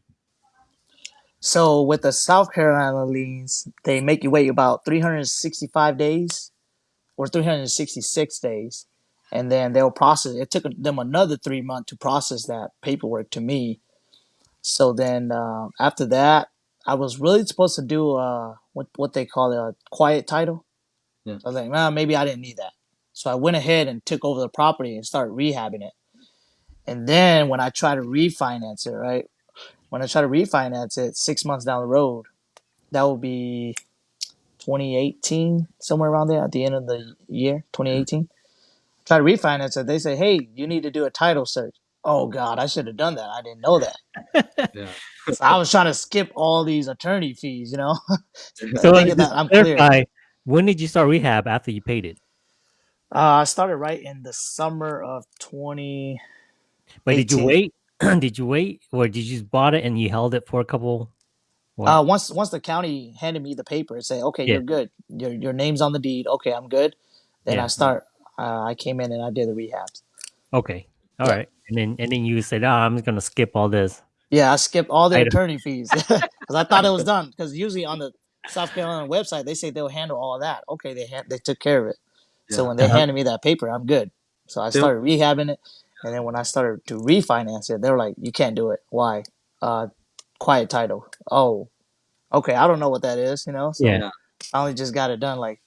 So with the South Carolina liens, they make you wait about 365 days or 366 days, and then they'll process. It took them another three months to process that paperwork to me. So then uh, after that, I was really supposed to do uh, what what they call a quiet title. Yeah. So I was like, well, maybe I didn't need that. So I went ahead and took over the property and started rehabbing it. And then when I tried to refinance it, right? When I try to refinance it six months down the road, that will be 2018, somewhere around there at the end of the year, 2018. Try to refinance it. They say, hey, you need to do a title search. Oh, God, I should have done that. I didn't know that. Yeah. So I was trying to skip all these attorney fees, you know? [LAUGHS] So Thinking just that I'm clear. clarify, when did you start rehab after you paid it? Uh, I started right in the summer of 20. But did you wait? [CLEARS THROAT] did you wait, or did you just bought it and you held it for a couple? What? Uh, once once the county handed me the paper and say, okay, Yeah. you're good. Your your name's on the deed. Okay, I'm good. Then Yeah. I start. Uh, I came in and I did the rehabs. Okay. all right, Yeah. And then and then you said, "Oh, I'm just gonna skip all this." Yeah, I skipped all the Item. attorney fees [LAUGHS] because I thought it was [LAUGHS] done. Because usually on the South Carolina website they say they'll handle all of that. Okay, they ha- they took care of it. So when they Uh-huh. handed me that paper, I'm good. So I They'll- started rehabbing it, and then when I started to refinance it, they were like, "You can't do it. Why? Uh, quiet title. Oh, okay. I don't know what that is. You know. So Yeah. I only just got it done like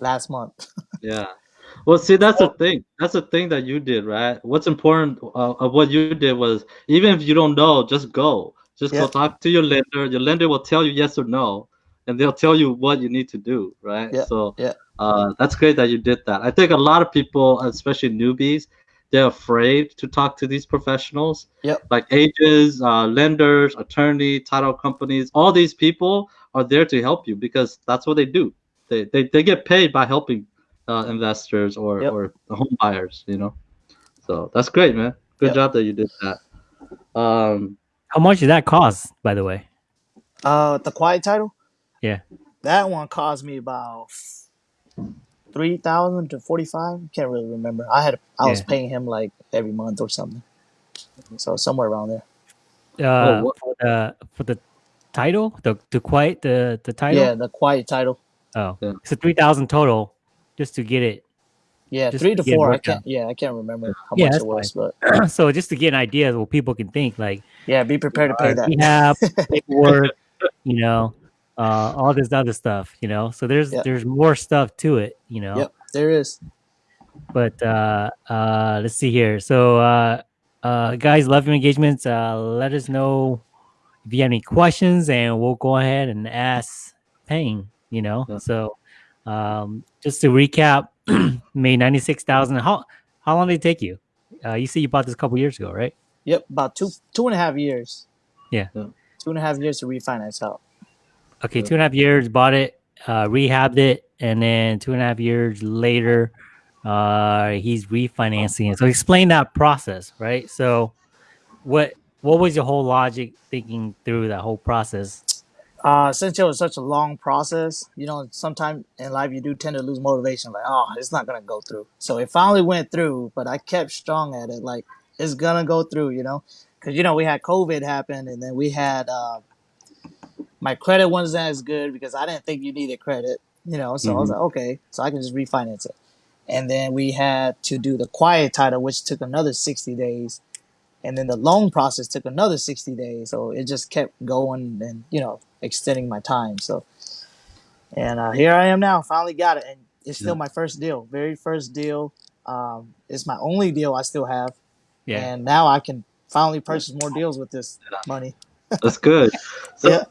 last month. [LAUGHS] Yeah. Well, see, that's the thing. That's the thing that you did, right? What's important uh, of what you did was even if you don't know, just go. Just go talk to your lender. Your lender will tell you yes or no, and they'll tell you what you need to do, right? Yeah, So, yeah. uh, that's great that you did that. I think a lot of people, especially newbies, they're afraid to talk to these professionals, Yep. like agents, uh, lenders, attorney, title companies. All these people are there to help you because that's what they do. They they, they get paid by helping uh, investors or Yep. or the home buyers, you know. So that's great, man. Good Yep. job that you did that. Um, How much did that cost, by the way? Uh, the quiet title. Yeah. That one cost me about three thousand to forty five. Can't really remember. I had I was Yeah. paying him like every month or something. So somewhere around there. Uh, what- for the for the title, the the quiet the the title. Yeah, the quiet title. Oh, Yeah. so three thousand total, just to get it. Yeah, three to to four. I can't. Yeah, I can't remember how Yeah, much it was, but [CLEARS THROAT] so just to get an idea of what people can think, like yeah, be prepared to pay that. rehab, [LAUGHS] paperwork, you know, uh, all this other stuff, you know. So there's Yep. there's more stuff to it, you know. Yep, there is. But uh, uh, let's see here. So uh, uh, guys, love your engagements. Uh, let us know if you have any questions, and we'll go ahead and ask Peng. You know, Yeah. so um, just to recap, [CLEARS THROAT] made ninety six thousand. How how long did it take you? Uh, you said you bought this a couple years ago, right? Yep, about two two and a half years. Yeah. Two and a half years to refinance out. Okay, two and a half years, bought it, uh, rehabbed it, and then two and a half years later, uh, he's refinancing it. So explain that process, right? So, what what was your whole logic thinking through that whole process? Uh, since it was such a long process, you know, sometimes in life you do tend to lose motivation. Like, oh, it's not gonna go through. So it finally went through, but I kept strong at it. Like, it's gonna go through, you know, because you know we had COVID happen, and then we had uh, my credit wasn't as good because I didn't think you needed credit, you know. So I was Mhm. like, okay, so I can just refinance it. And then we had to do the quiet title, which took another sixty days, and then the loan process took another 60 days so it just kept going and you know extending my time so and uh, here i am now finally got it and it's still Yeah. my first deal very first deal um, it's my only deal i still have Yeah, and now i can finally purchase more deals with this money That's good. [LAUGHS] So, Yeah.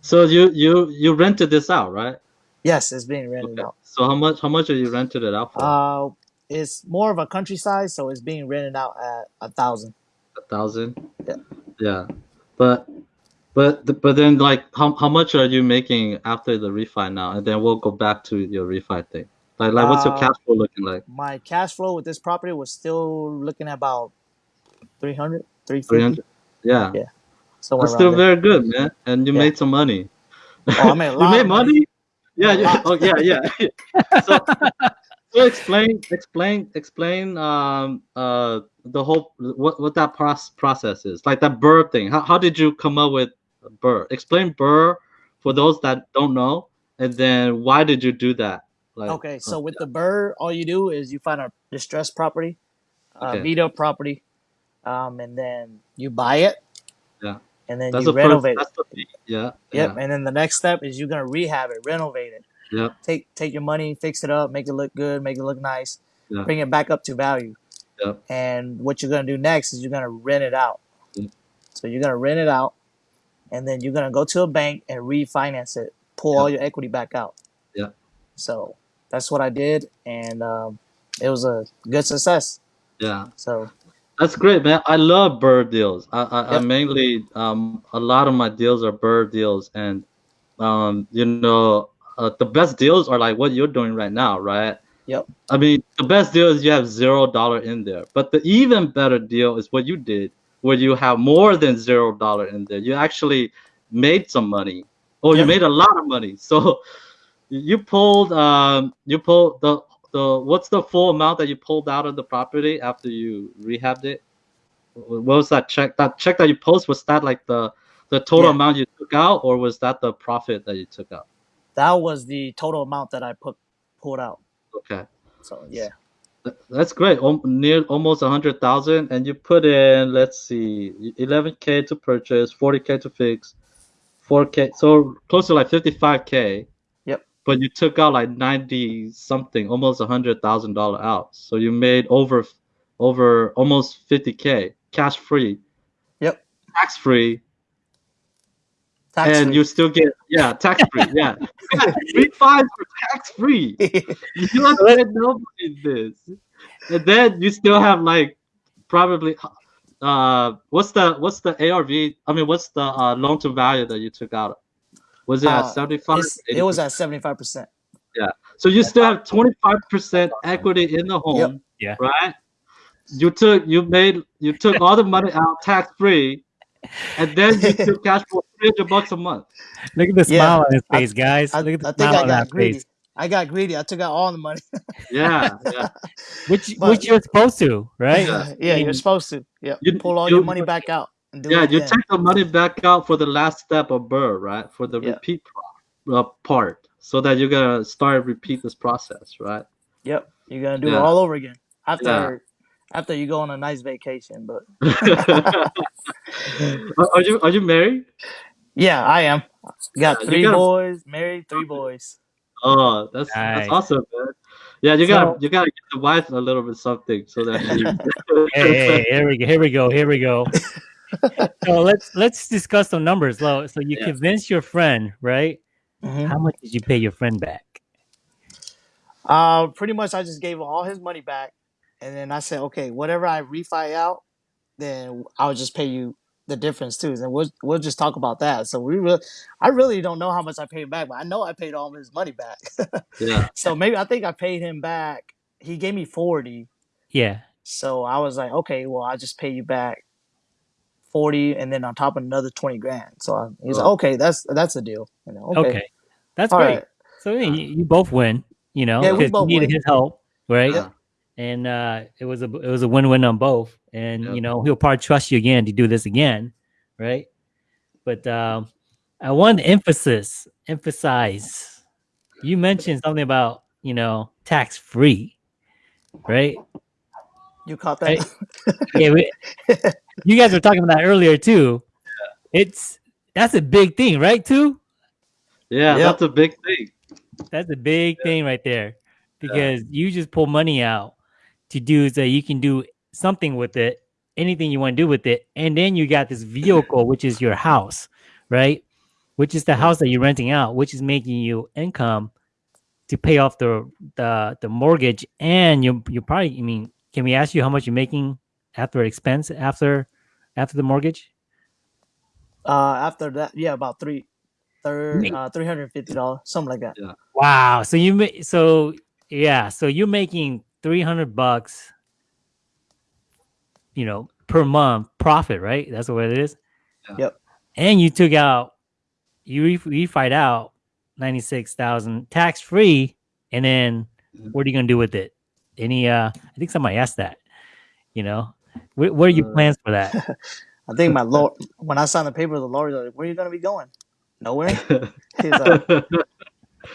so you you you rented this out, right? yes it's being rented Okay. out So how much how much are you rented it out for? uh, it's more of a countryside so it's being rented out at a thousand a thousand. Yeah. Yeah, but but the- but then like how how much are you making after the refi now? And then we'll go back to your refi thing. Like like what's your Uh, cash flow looking like? my cash flow with this property was still looking at about 300 Three 350 hundred. Yeah, Yeah. somewhere that's around still there very good, man. And you Yeah. made some money. Oh, I made a [LAUGHS] you lot made of money. money. Yeah, A lot. oh yeah, yeah. [LAUGHS] so, so explain, explain, explain. Um, uh, the whole what what that process process is like that Burr thing. How how did you come up with Burr? Explain Burr for those that don't know, and then why did you do that? Like, Okay, so uh, with the bird, all you do is you find a distressed property, uh, Okay. up property, um, and then you buy it. Yeah. And then that's you the first. renovate it. The yeah. Yep. Yeah. And then the next step is you're gonna rehab it, renovate it. Yep. Take take your money, fix it up, make it look good, make it look nice, Yeah. bring it back up to value. Yep. And what you're gonna do next is you're gonna rent it out. Yep. So you're gonna rent it out, and then you're gonna go to a bank and refinance it, pull all your equity back out. Yep. So that's what I did, and um, it was a good success. Yeah. So That's great, man. I love bird deals. I, I, I mainly um a lot of my deals are bird deals, and um you know uh, the best deals are like what you're doing right now, right? Yep. I mean, the best deal is you have zero dollar in there, but the even better deal is what you did, where you have more than zero dollar in there. You actually made some money, or you made a lot of money. So you pulled um you pulled the the what's the full amount that you pulled out of the property after you rehabbed it? What was that check? That check that you post was that like the the total Yeah. amount you took out, or was that the profit that you took out? That was the total amount that I put pulled out. Okay, So yeah, that's great. Near almost a hundred thousand, and you put in let's see, eleven k to purchase, forty k to fix, four k, so close to like fifty five k. Yep. But you took out like ninety something, almost a hundred thousand dollar out. So you made over over almost fifty k cash free. Yep. Tax free, tax and free. you still get yeah tax [LAUGHS] free yeah three fines for tax free. [LAUGHS] You don't let nobody this, and then you still have like probably uh what's the what's the ARV? I mean, what's the uh, loan to value that you took out? Was it Uh, at seventy five? It's- it was at seventy five percent. Yeah so you still have twenty five percent equity in the home, Yeah. right? You took you made you took all the money out tax free, and then you [LAUGHS] took cash for three hundred bucks a month. Look at the Yeah, smile on his face, guys. I, Look at the I think smile I on got that greedy. face. I got greedy. I took out all the money. [LAUGHS] Yeah, yeah. [LAUGHS] Which But- which you're supposed to, right? Yeah. yeah, I you're supposed to. Yeah, You- pull all you- your money back out and do yeah, you again. take the money back out for the last step of Burr, right? For the Yeah. repeat pro- uh, part, so that you're gonna start repeat this process, right? Yep, you're gonna do it all over again after Yeah. After you go on a nice vacation. But [LAUGHS] are are you are you married? yeah, I am. Got Yeah, three gotta- boys, married, three boys. Oh, that's Nice. that's awesome, man. Yeah, you So- gotta you gotta give the wife a little bit something so that she. [LAUGHS] [LAUGHS] Hey, hey, here we go. Here we go. Here we go. So let's let's discuss some numbers, Lo. So you Yeah. convinced your friend, right? Mhm. How much did you pay your friend back? Uh, pretty much, I just gave him all his money back, and then I said, okay, whatever I refi out, then I'll just pay you the difference too, and we'll we'll just talk about that. So we really, I really don't know how much I paid back, but I know I paid all of his money back. Yeah. [LAUGHS] so maybe I think I paid him back. He gave me forty, Yeah. so I was like, okay, well, I'll just pay you back forty, and then on top of another twenty grand. So I, he's like, Oh. okay, that's that's a deal. You know, okay, Okay. That's all great. right. So yeah, uh-huh. you, you both win, you know, Yeah, we because both you needed win. his help, right? Yeah. And uh, it was a it was a win win on both, and Yeah. you know he'll probably trust you again to do this again, right? But um, I want to emphasis emphasize. You mentioned something about you know tax free, right? You caught that? yeah, we, you guys were talking about that earlier too. It's that's a big thing, right? Too. Yeah, Yep. that's a big thing. That's a big thing right there because you just pull money out to do so you can do something with it, anything you want to do with it, and then you got this vehicle, which is your house, right? Which is the house that you're renting out, which is making you income to pay off the the, the mortgage, and you you probably, I mean, can we ask you how much you're making after expense after after the mortgage? Uh, after that, yeah, about three, third, Wait. uh, three hundred fifty dollars, something like that. Yeah. Wow. So you ma- so yeah, so you're making 300 bucks you know, per month profit, right? That's what it is. Yep. And you took out you re- refied out 96,000 tax free and then Mhm. what are you going to do with it? Any uh I think somebody asked that, you know. What, what are your Uh, plans for that? [LAUGHS] I think my [LAUGHS] lawyer, when I signed the paper, the lawyer was like, "Where are you gonna be going? Nowhere." [LAUGHS] He's like,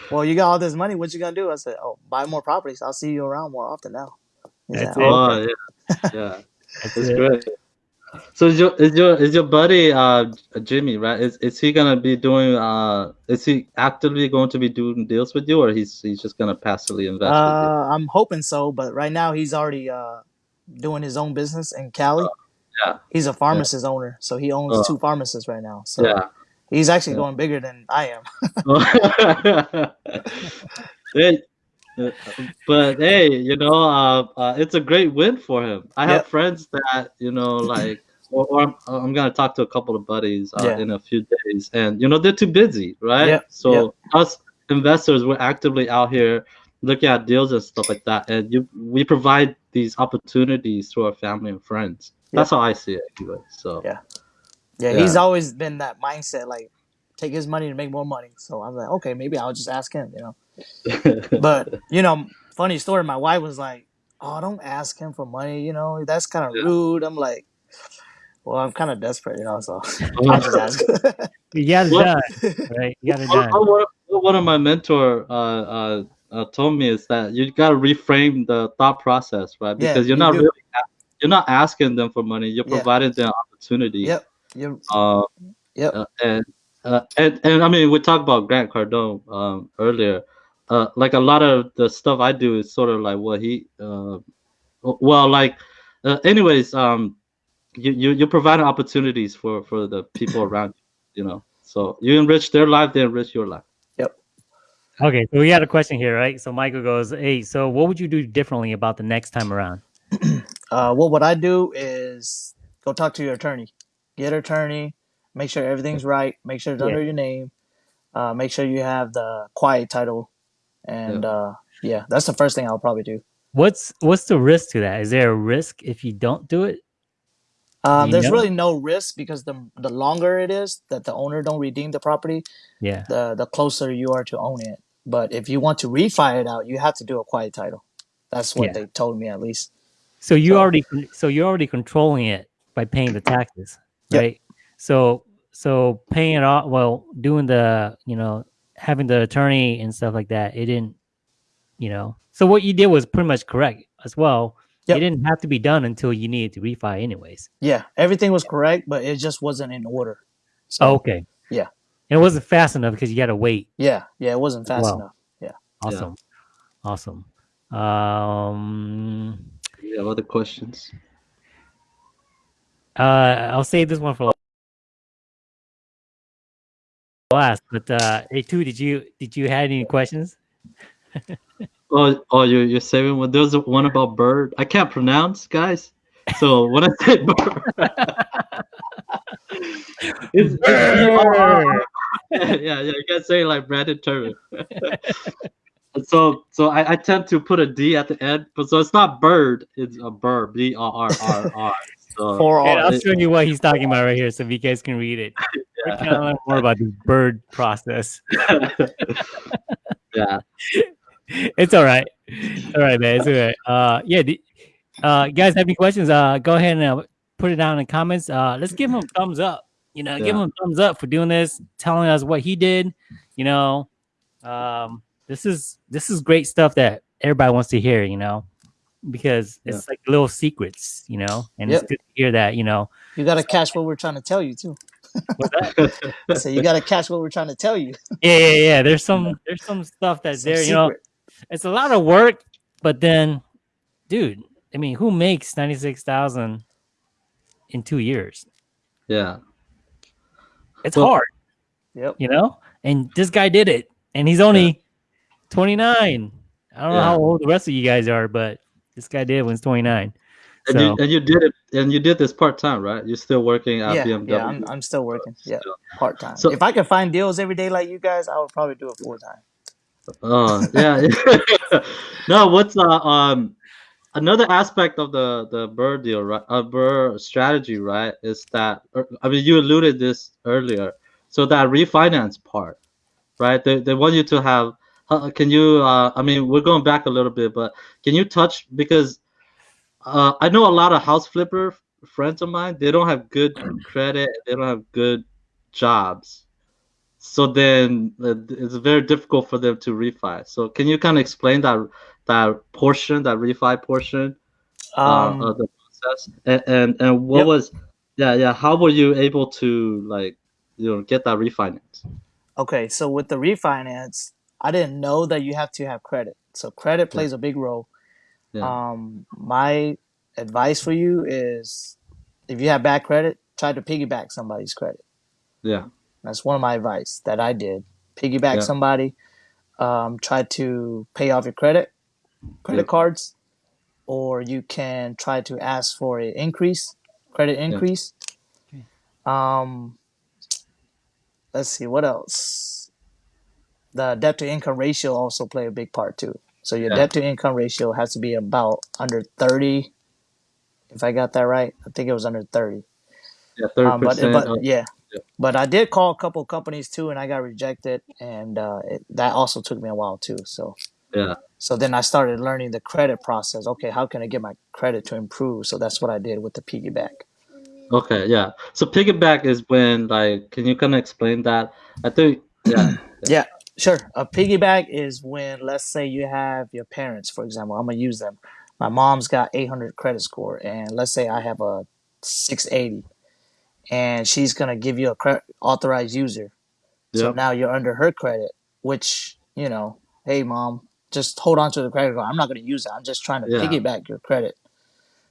"Well, you got all this money. What you gonna do?" I said, "Oh, buy more properties. I'll see you around more often now." He's That's like, it. "Oh, oh yeah, yeah, [LAUGHS] That's it's it. great. So is your is your is your buddy uh Jimmy right? Is is he gonna be doing uh is he actively going to be doing deals with you or he's he's just gonna passively invest with you? Uh, I'm hoping so, but right now he's already uh doing his own business in Cali. yeah. He's a pharmacist owner, so he owns Oh. two pharmacists right now. So Yeah. He's actually Yeah. going bigger than I am. [LAUGHS] [LAUGHS] uh, but hey, you know, uh, uh, it's a great win for him. I have Yep. friends that you know, [CLEARS THROAT] like, or, or I'm, I'm gonna talk to a couple of buddies uh, Yeah. in a few days, and you know, they're too busy, right? Yep, So yep. us investors, we're actively out here looking at deals and stuff like that, and you, we provide these opportunities to our family and friends. That's how I see it, anyway. So Yeah. Yeah, he's always been that mindset, like take his money to make more money. So I was like, okay, maybe I'll just ask him, you know. [LAUGHS] But you know, funny story. My wife was like, "Oh, don't ask him for money. You know, that's kind of Yeah. rude." I'm like, "Well, I'm kind of desperate, you know, so [LAUGHS] I'll just ask." You got it What- done, right? You got it What- done. what- what- what one of my mentor uh, uh, uh, told me is that you got to reframe the thought process, right? Yeah, Because you're not do. really you're not asking them for money. You're Yeah. providing them opportunity. yep, you Uh, Yep. uh, and, uh, and and I mean, we talked about Grant Cardone um, earlier. Uh, like a lot of the stuff I do is sort of like what he. Uh, well, like, uh, anyways, um, you you you're providing opportunities for for the people [LAUGHS] around you. You know, so you enrich their life, they enrich your life. Yep. Okay, so we got a question here, right? So Michael goes, "Hey, so what would you do differently about the next time around?" [CLEARS THROAT] uh, what would I do is go talk to your attorney, get an attorney, make sure everything's right, make sure it's Yeah. under your name, uh, make sure you have the quiet title, and uh, yeah, that's the first thing I'll probably do. What's what's the risk to that? Is there a risk if you don't do it? Um, there's know? really no risk because the the longer it is that the owner don't redeem the property, Yeah. the the closer you are to own it. But if you want to refi it out, you have to do a quiet title. That's what Yeah. they told me at least. So you So- already so you're already controlling it by paying the taxes, Yep. right? So so paying it off, well, doing the you know having the attorney and stuff like that, it didn't, you know. So what you did was pretty much correct as well. Yep. It didn't have to be done until you needed to refi, anyways. Yeah, everything was correct, but it just wasn't in order. So Oh, okay. yeah. And it wasn't fast enough because you got to wait. yeah, yeah, it wasn't fast Wow. enough. Yeah. Awesome. Awesome. Um, You have other questions? Uh, I'll save this one for last. But uh, hey, Tou, did you did you have any questions? [LAUGHS] Oh, oh, you you're saving one. There's one about bird. I can't pronounce, guys. So when I say [LAUGHS] bird, [LAUGHS] it's, it's B-R-R. yeah, yeah, you can't say it like Brandon Turner. so so I, I tend to put a D at the end, but so it's not bird, it's a bird, B R R R R. So Four And I'll show you what he's talking about right here, so if you guys can read it. [LAUGHS] Trying to learn more about the bird process. [LAUGHS] yeah, It's all right. All right, man. It's all right. Uh, yeah. The, uh, guys have any questions? Uh, go ahead and uh, put it down in the comments. Uh, let's give him a thumbs up. You know, give him a thumbs up for doing this, telling us what he did. You know, um, this is this is great stuff that everybody wants to hear. You know, because it's like little secrets. You know, and Yep. it's good to hear that. You know, You got to catch what we're trying to tell you too. So [LAUGHS] you got to catch what we're trying to tell you. yeah, yeah, yeah. There's some there's some stuff that's Some there. You know, it's a lot of work, but then, dude, I mean, who makes ninety six thousand in two years? yeah. It's Well- hard, Yep. you know. And this guy did it, and he's only twenty nine. I don't know how old the rest of you guys are, but this guy did when he's twenty nine. And So you and you did it, and you did this part time, right? You're still working at Yeah, BMW. yeah, I'm, I'm still working. Yeah, Still. part time. So- if I could find deals every day like you guys, I would probably do it full time. Oh yeah. [LAUGHS] no, what's uh, um another aspect of the the bird deal, right? Uh, bird strategy, right? Is that er, I mean you alluded this earlier. So that refinance part, right? They they want you to have. Uh, can you? Uh, I mean, we're going back a little bit, but can you touch because uh, I know a lot of house flipper friends of mine. They don't have good credit. They don't have good jobs. So then uh, it's very difficult for them to refi. So can you kind of explain that that portion, that refi portion Um, uh, of the process, and and, and what Yep. was, yeah, yeah, how were you able to like, you know, get that refinance? okay, so with the refinance, I didn't know that you have to have credit. So credit plays a big role. Yeah. Um, my advice for you is, if you have bad credit, try to piggyback somebody's credit. Yeah, That's one of my advice that I did. Piggyback Yeah. somebody. Um, try to pay off your credit, credit Yeah. cards, or you can try to ask for an increase, credit increase. Okay. Um, let's see what else. The debt to income ratio also play a big part too. So your Yeah. debt to income ratio has to be about under thirty. If I got that right, I think it was under thirty. yeah, thirty Um, but but yeah. yeah. but I did call a couple companies too, and I got rejected, and uh, it, that also took me a while too. So yeah, so then I started learning the credit process. Okay, how can I get my credit to improve? So that's what I did with the piggyback. okay, yeah. So piggyback is when like, can you kind of explain that? I think, yeah, [CLEARS THROAT] Yeah, sure. A piggyback is when, let's say, you have your parents, for example. I'm gonna use them. My mom's got 800 credit score, and let's say I have a 680, and she's gonna give you a cre- authorized user. So Yep. now you're under her credit, which you know, hey mom, just hold on to the credit card. I'm not gonna use it. I'm just trying to Yeah. piggyback your credit.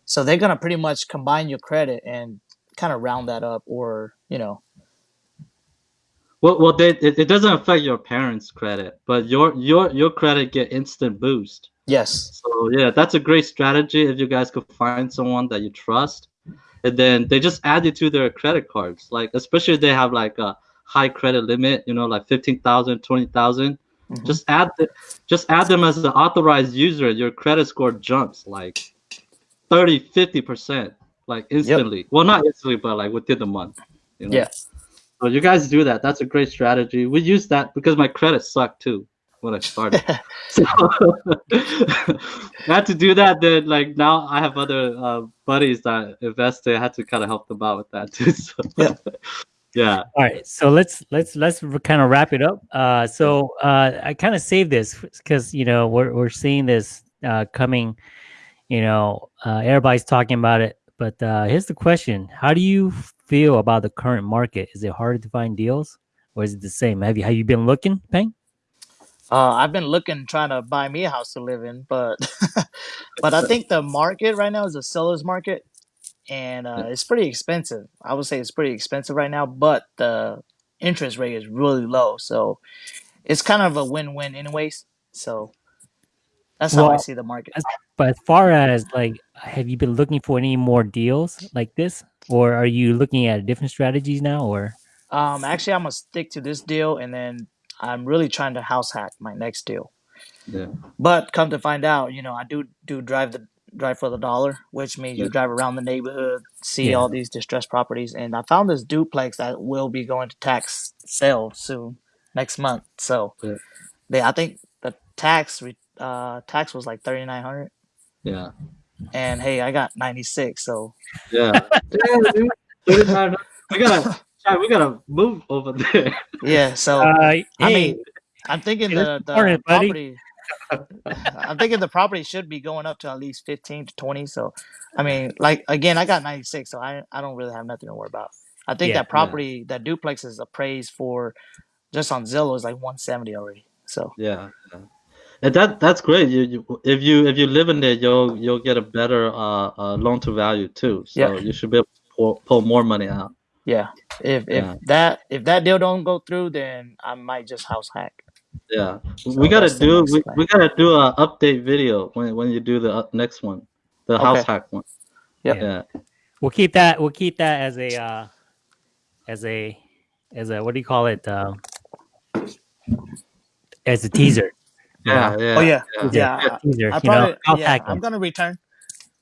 So they're gonna pretty much combine your credit and kind of round that up, or you know, Well, well, they, it, it doesn't affect your parents' credit, but your your your credit get instant boost. yes, So yeah, that's a great strategy if you guys could find someone that you trust, and then they just add you to their credit cards. Like especially if they have like a high credit limit, you know, like 15,000, 20,000. Mhm. Just add the, just add them as an authorized user. Your credit score jumps like 30, 50 percent, like instantly. Well, not instantly, but like within the month. You know? yeah. So you guys do that. That's a great strategy. We use that because my credit sucked too when I started. [LAUGHS] so I [LAUGHS] had to do that. Then like now I have other uh, buddies that invested. I had to kind of help them out with that too. [LAUGHS] So, Yeah. yeah. All right, so let's let's let's kind of wrap it up. Uh, so uh, I kind of saved this because you know we're we're seeing this uh, coming. You know, uh, everybody's talking about it, but uh, here's the question: How do you feel about the current market? Is it harder to find deals, or is it the same? Have you have you been looking, Peng? Uh, I've been looking, trying to buy me a house to live in, but [LAUGHS] but I think the market right now is a seller's market, and uh, it's pretty expensive. I would say it's pretty expensive right now, but the interest rate is really low, so it's kind of a win-win, anyways. So that's how I see the market. But as far as like, have you been looking for any more deals like this, or are you looking at different strategies now? Or Um, actually, I'm gonna stick to this deal, and then I'm really trying to house hack my next deal. Yeah. But come to find out, you know, I do do drive the drive for the dollar, which means you drive around the neighborhood, see Yeah. all these distressed properties, and I found this duplex that will be going to tax sale soon next month. So Yeah. they, I think the tax re- uh tax was like thirty nine hundred, Yeah. and hey, I got ninety six. So Yeah. [LAUGHS] yeah dude. we gotta we gotta move over there. yeah, so uh, I hey, mean, I'm thinking Hey, the the important, buddy. property. I'm thinking the property should be going up to at least 15 to 20. So, I mean, like again, I got 96, so I I don't really have nothing to worry about. I think Yeah. that property, that duplex is appraised for just on Zillow is like 170 already. So, Yeah, yeah. And that that's great. You, you if you if you live in there, you'll you'll get a better uh, uh loan to value too. So Yeah. you should be able to pull, pull more money out. yeah, if if Yeah. that if that deal don't go through, then I might just house hack. Yeah, So we gotta do we, plan. we gotta do a update video when when you do the uh, next one, the house hack one. Yep. Yeah, we'll keep that. We'll keep that as a uh, as a as a what do you call it? Um, as a teaser. Yeah, yeah. Oh yeah, yeah. yeah. A teaser. I probably, you know? yeah I'm gonna return.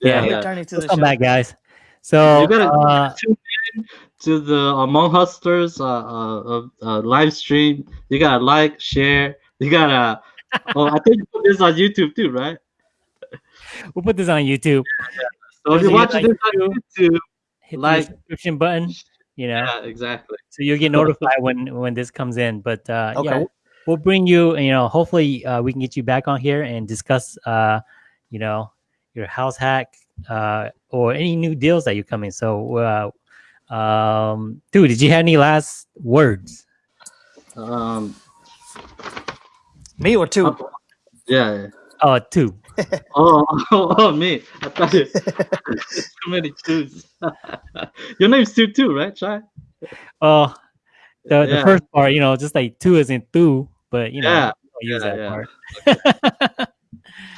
Yeah, I'm yeah. returning to Let's the come show. back, guys. So You gotta uh, tune in to the Hmong Hustlers uh, uh, uh, uh, live stream. You gotta like, share. You gotta. [LAUGHS] Oh, I think you put this on YouTube too, right? we'll put this on YouTube. So if you're watching this on YouTube, Hit Like- the subscription button. You know, yeah, exactly. so you'll get notified when when this comes in. But uh, yeah, Okay. we'll, we'll bring you. You know, hopefully uh, we can get you back on here and discuss. Uh, you know, your house hack uh, or any new deals that you're coming. So, uh, um, dude, did you have any last words? Um, Me or Tou? Oh. yeah. Oh, Tou. [LAUGHS] Oh, oh, [LAUGHS] oh, me. I thought you [LAUGHS] too many twos. Your name's two too, right, Chai? Oh, the, the first part, you know, just like two isn't two, but you know, Yeah, I'll use yeah, that yeah. part. [LAUGHS]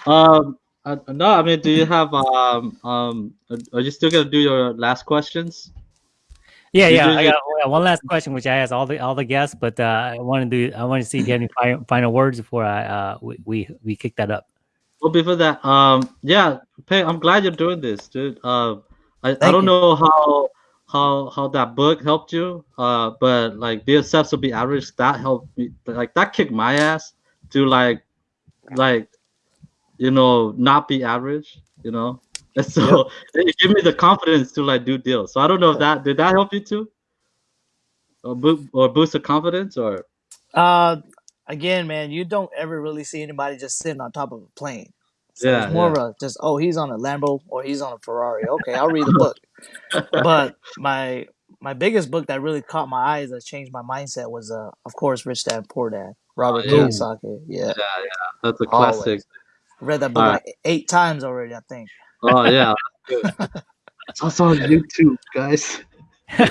Um, uh, no, I mean, do you have um um? Are you still gonna do your last questions? Yeah, You yeah. I got, I one last question, which I asked all the all the guests, but uh, I want to do. I want to see if you have any final, final words before I uh we, we we kick that up. Well, before that, um, yeah, Pei, I'm glad you're doing this, dude. Uh, I, I don't you. know how how how that book helped you, uh, but like be obsessed to be average, that helped me. Like that kicked my ass to like like you know not be average, you know. And [LAUGHS] so [LAUGHS] it gave me the confidence to like do deals. So I don't know if that did that help you too, or bo- or boost the confidence or Uh, again, man, you don't ever really see anybody just sitting on top of a plane. So Yeah, it's more yeah. of a just oh he's on a Lambo or he's on a Ferrari. Okay, I'll read the [LAUGHS] book. But [LAUGHS] my my biggest book that really caught my eyes that changed my mindset was uh of course Rich Dad Poor Dad Robert yeah. Kiyosaki. Yeah, yeah, that's a classic. I read that book Alright. like eight times already. I think. Oh yeah. [LAUGHS] it's also on YouTube, guys. [LAUGHS] hey,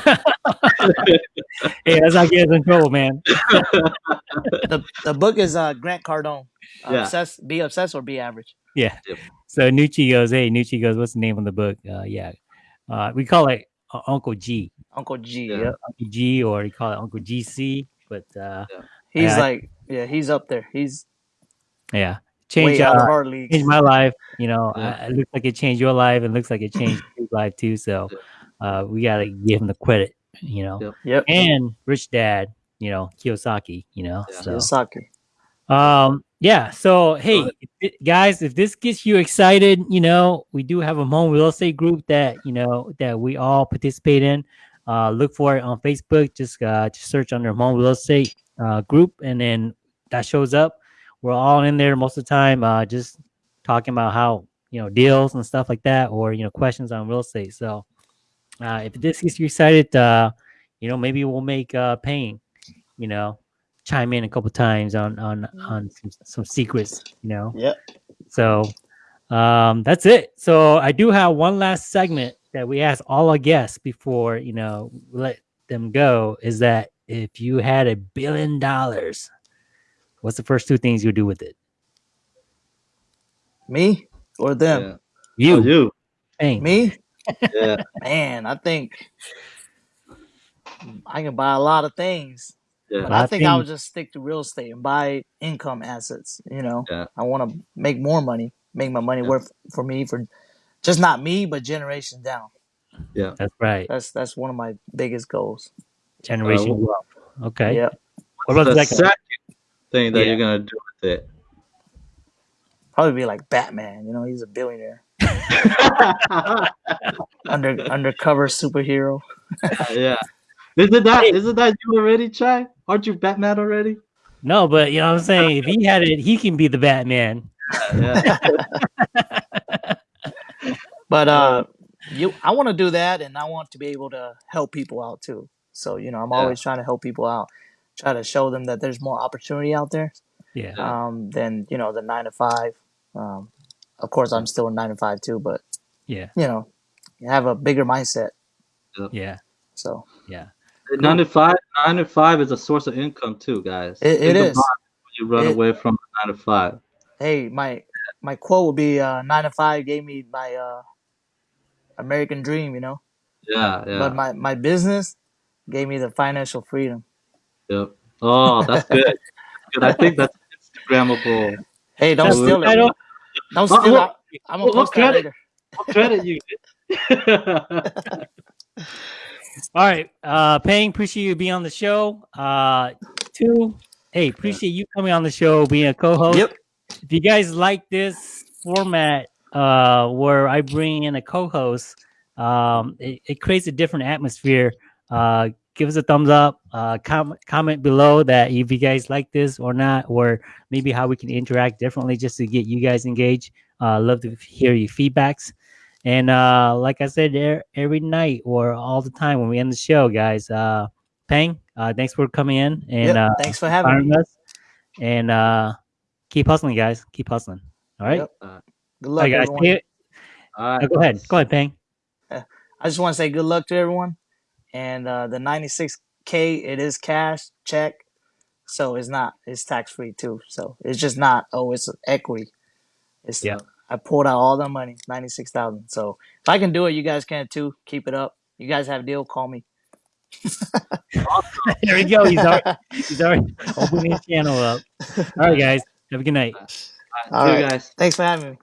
let's not get us in trouble, man. the The book is uh Grant Cardone. Uh, Yeah. Obsessed, be obsessed or be average. Yeah. Yep. So Nucci goes, hey, Nucci goes, what's the name of the book? Uh, yeah, uh, we call it uh, Uncle G, Uncle G. Yeah. Yep. Uncle G, or you call it Uncle GC. But uh, He's Yeah. like yeah he's up there. He's yeah, change out uh, of our league. changed my life. You know, Yeah. uh, it looks like it changed your life. and looks like it changed [LAUGHS] his life too. So uh, we gotta give him the credit. You know, Yep. Yep. and Rich Dad. You know, Kiyosaki. You know, Yeah. so Kiyosaki. um yeah so hey if guys if this gets you excited you know we do have a Hmong real estate group that you know that we all participate in. Uh look for it on facebook. Just uh just search under Hmong real estate uh group and then that shows up. We're all in there most of the time uh just talking about how you know deals and stuff like that or you know questions on real estate. So uh if this gets you excited uh you know maybe we'll make uh paying you know chime in a couple times on on on some, some secrets you know Yeah. so um that's it so i do have one last segment that we ask all our guests before you know let them go is that if you had a billion dollars, what's the first two things you do with it? Me or them? Yeah. You, Oh, you. Peng. Me? Yeah. [LAUGHS] Man, I think I can buy a lot of things. Yeah. But Lot I of think I would just stick to real estate and buy income assets. You know, Yeah. I want to make more money, make my money Yeah. worth for me for just not me, but generations down. Yeah, that's right. That's that's one of my biggest goals. Generation Uh, wealth. Okay. Yeah, What about the the second? second thing that Yeah. you're gonna do with it? probably be like Batman. You know, he's a billionaire, [LAUGHS] under undercover superhero. yeah. Isn't that isn't that you already, Chai? Aren't you Batman already? No, but you know what I'm saying? If he had it, he can be the Batman. Yeah. [LAUGHS] But uh, you, I want to do that, and I want to be able to help people out too. So you know, I'm Yeah. always trying to help people out, try to show them that there's more opportunity out there. Yeah. Yeah. um, than you know the nine to five. Um, of course, I'm still a nine to five too, but Yeah. you know, you have a bigger mindset. Yeah. So Yeah. Nine to five, nine to five is a source of income too, guys. It- it Think is. about when you run It- away from nine to five. hey, my my quote would be uh, nine to five gave me my uh, American dream, you know, Yeah, yeah. but my my business gave me the financial freedom. Yep. Oh, that's good. good. I think that's Instagrammable. Hey, don't That's steal it. title. Don't What- steal what- it. I'm gonna what- what post that credit? later. What credit you [LAUGHS] [LAUGHS] All right. Uh Peng, appreciate you being on the show. Uh Tou, hey, appreciate you coming on the show, being a co-host. Yep. If you guys like this format uh where I bring in a co-host, um it, it creates a different atmosphere. Uh give us a thumbs up, uh com- comment below that if you guys like this or not, or maybe how we can interact differently just to get you guys engaged. Uh love to hear your feedbacks. And uh, like I said, er- every night or all the time when we end the show, guys, uh, Peng, uh, thanks for coming in and Yep. uh, Thanks for having me. us. And uh, keep hustling, guys. Keep hustling. All right. Yep. Uh, Good luck, right, guys. everyone. All right. Oh, go ahead. Go ahead, Peng. I just want to say good luck to everyone. And uh, the 96k, it is cash check, so it's not it's tax free too. So it's just not oh it's equity. It's Yeah. I pulled out all the money, ninety six thousand. So if I can do it, you guys can too. Keep it up. You guys have a deal, call me. [LAUGHS] there we go. He's already, he's already opening his channel up. All right, guys. Have a good night. All right. All See you guys. Thanks for having me.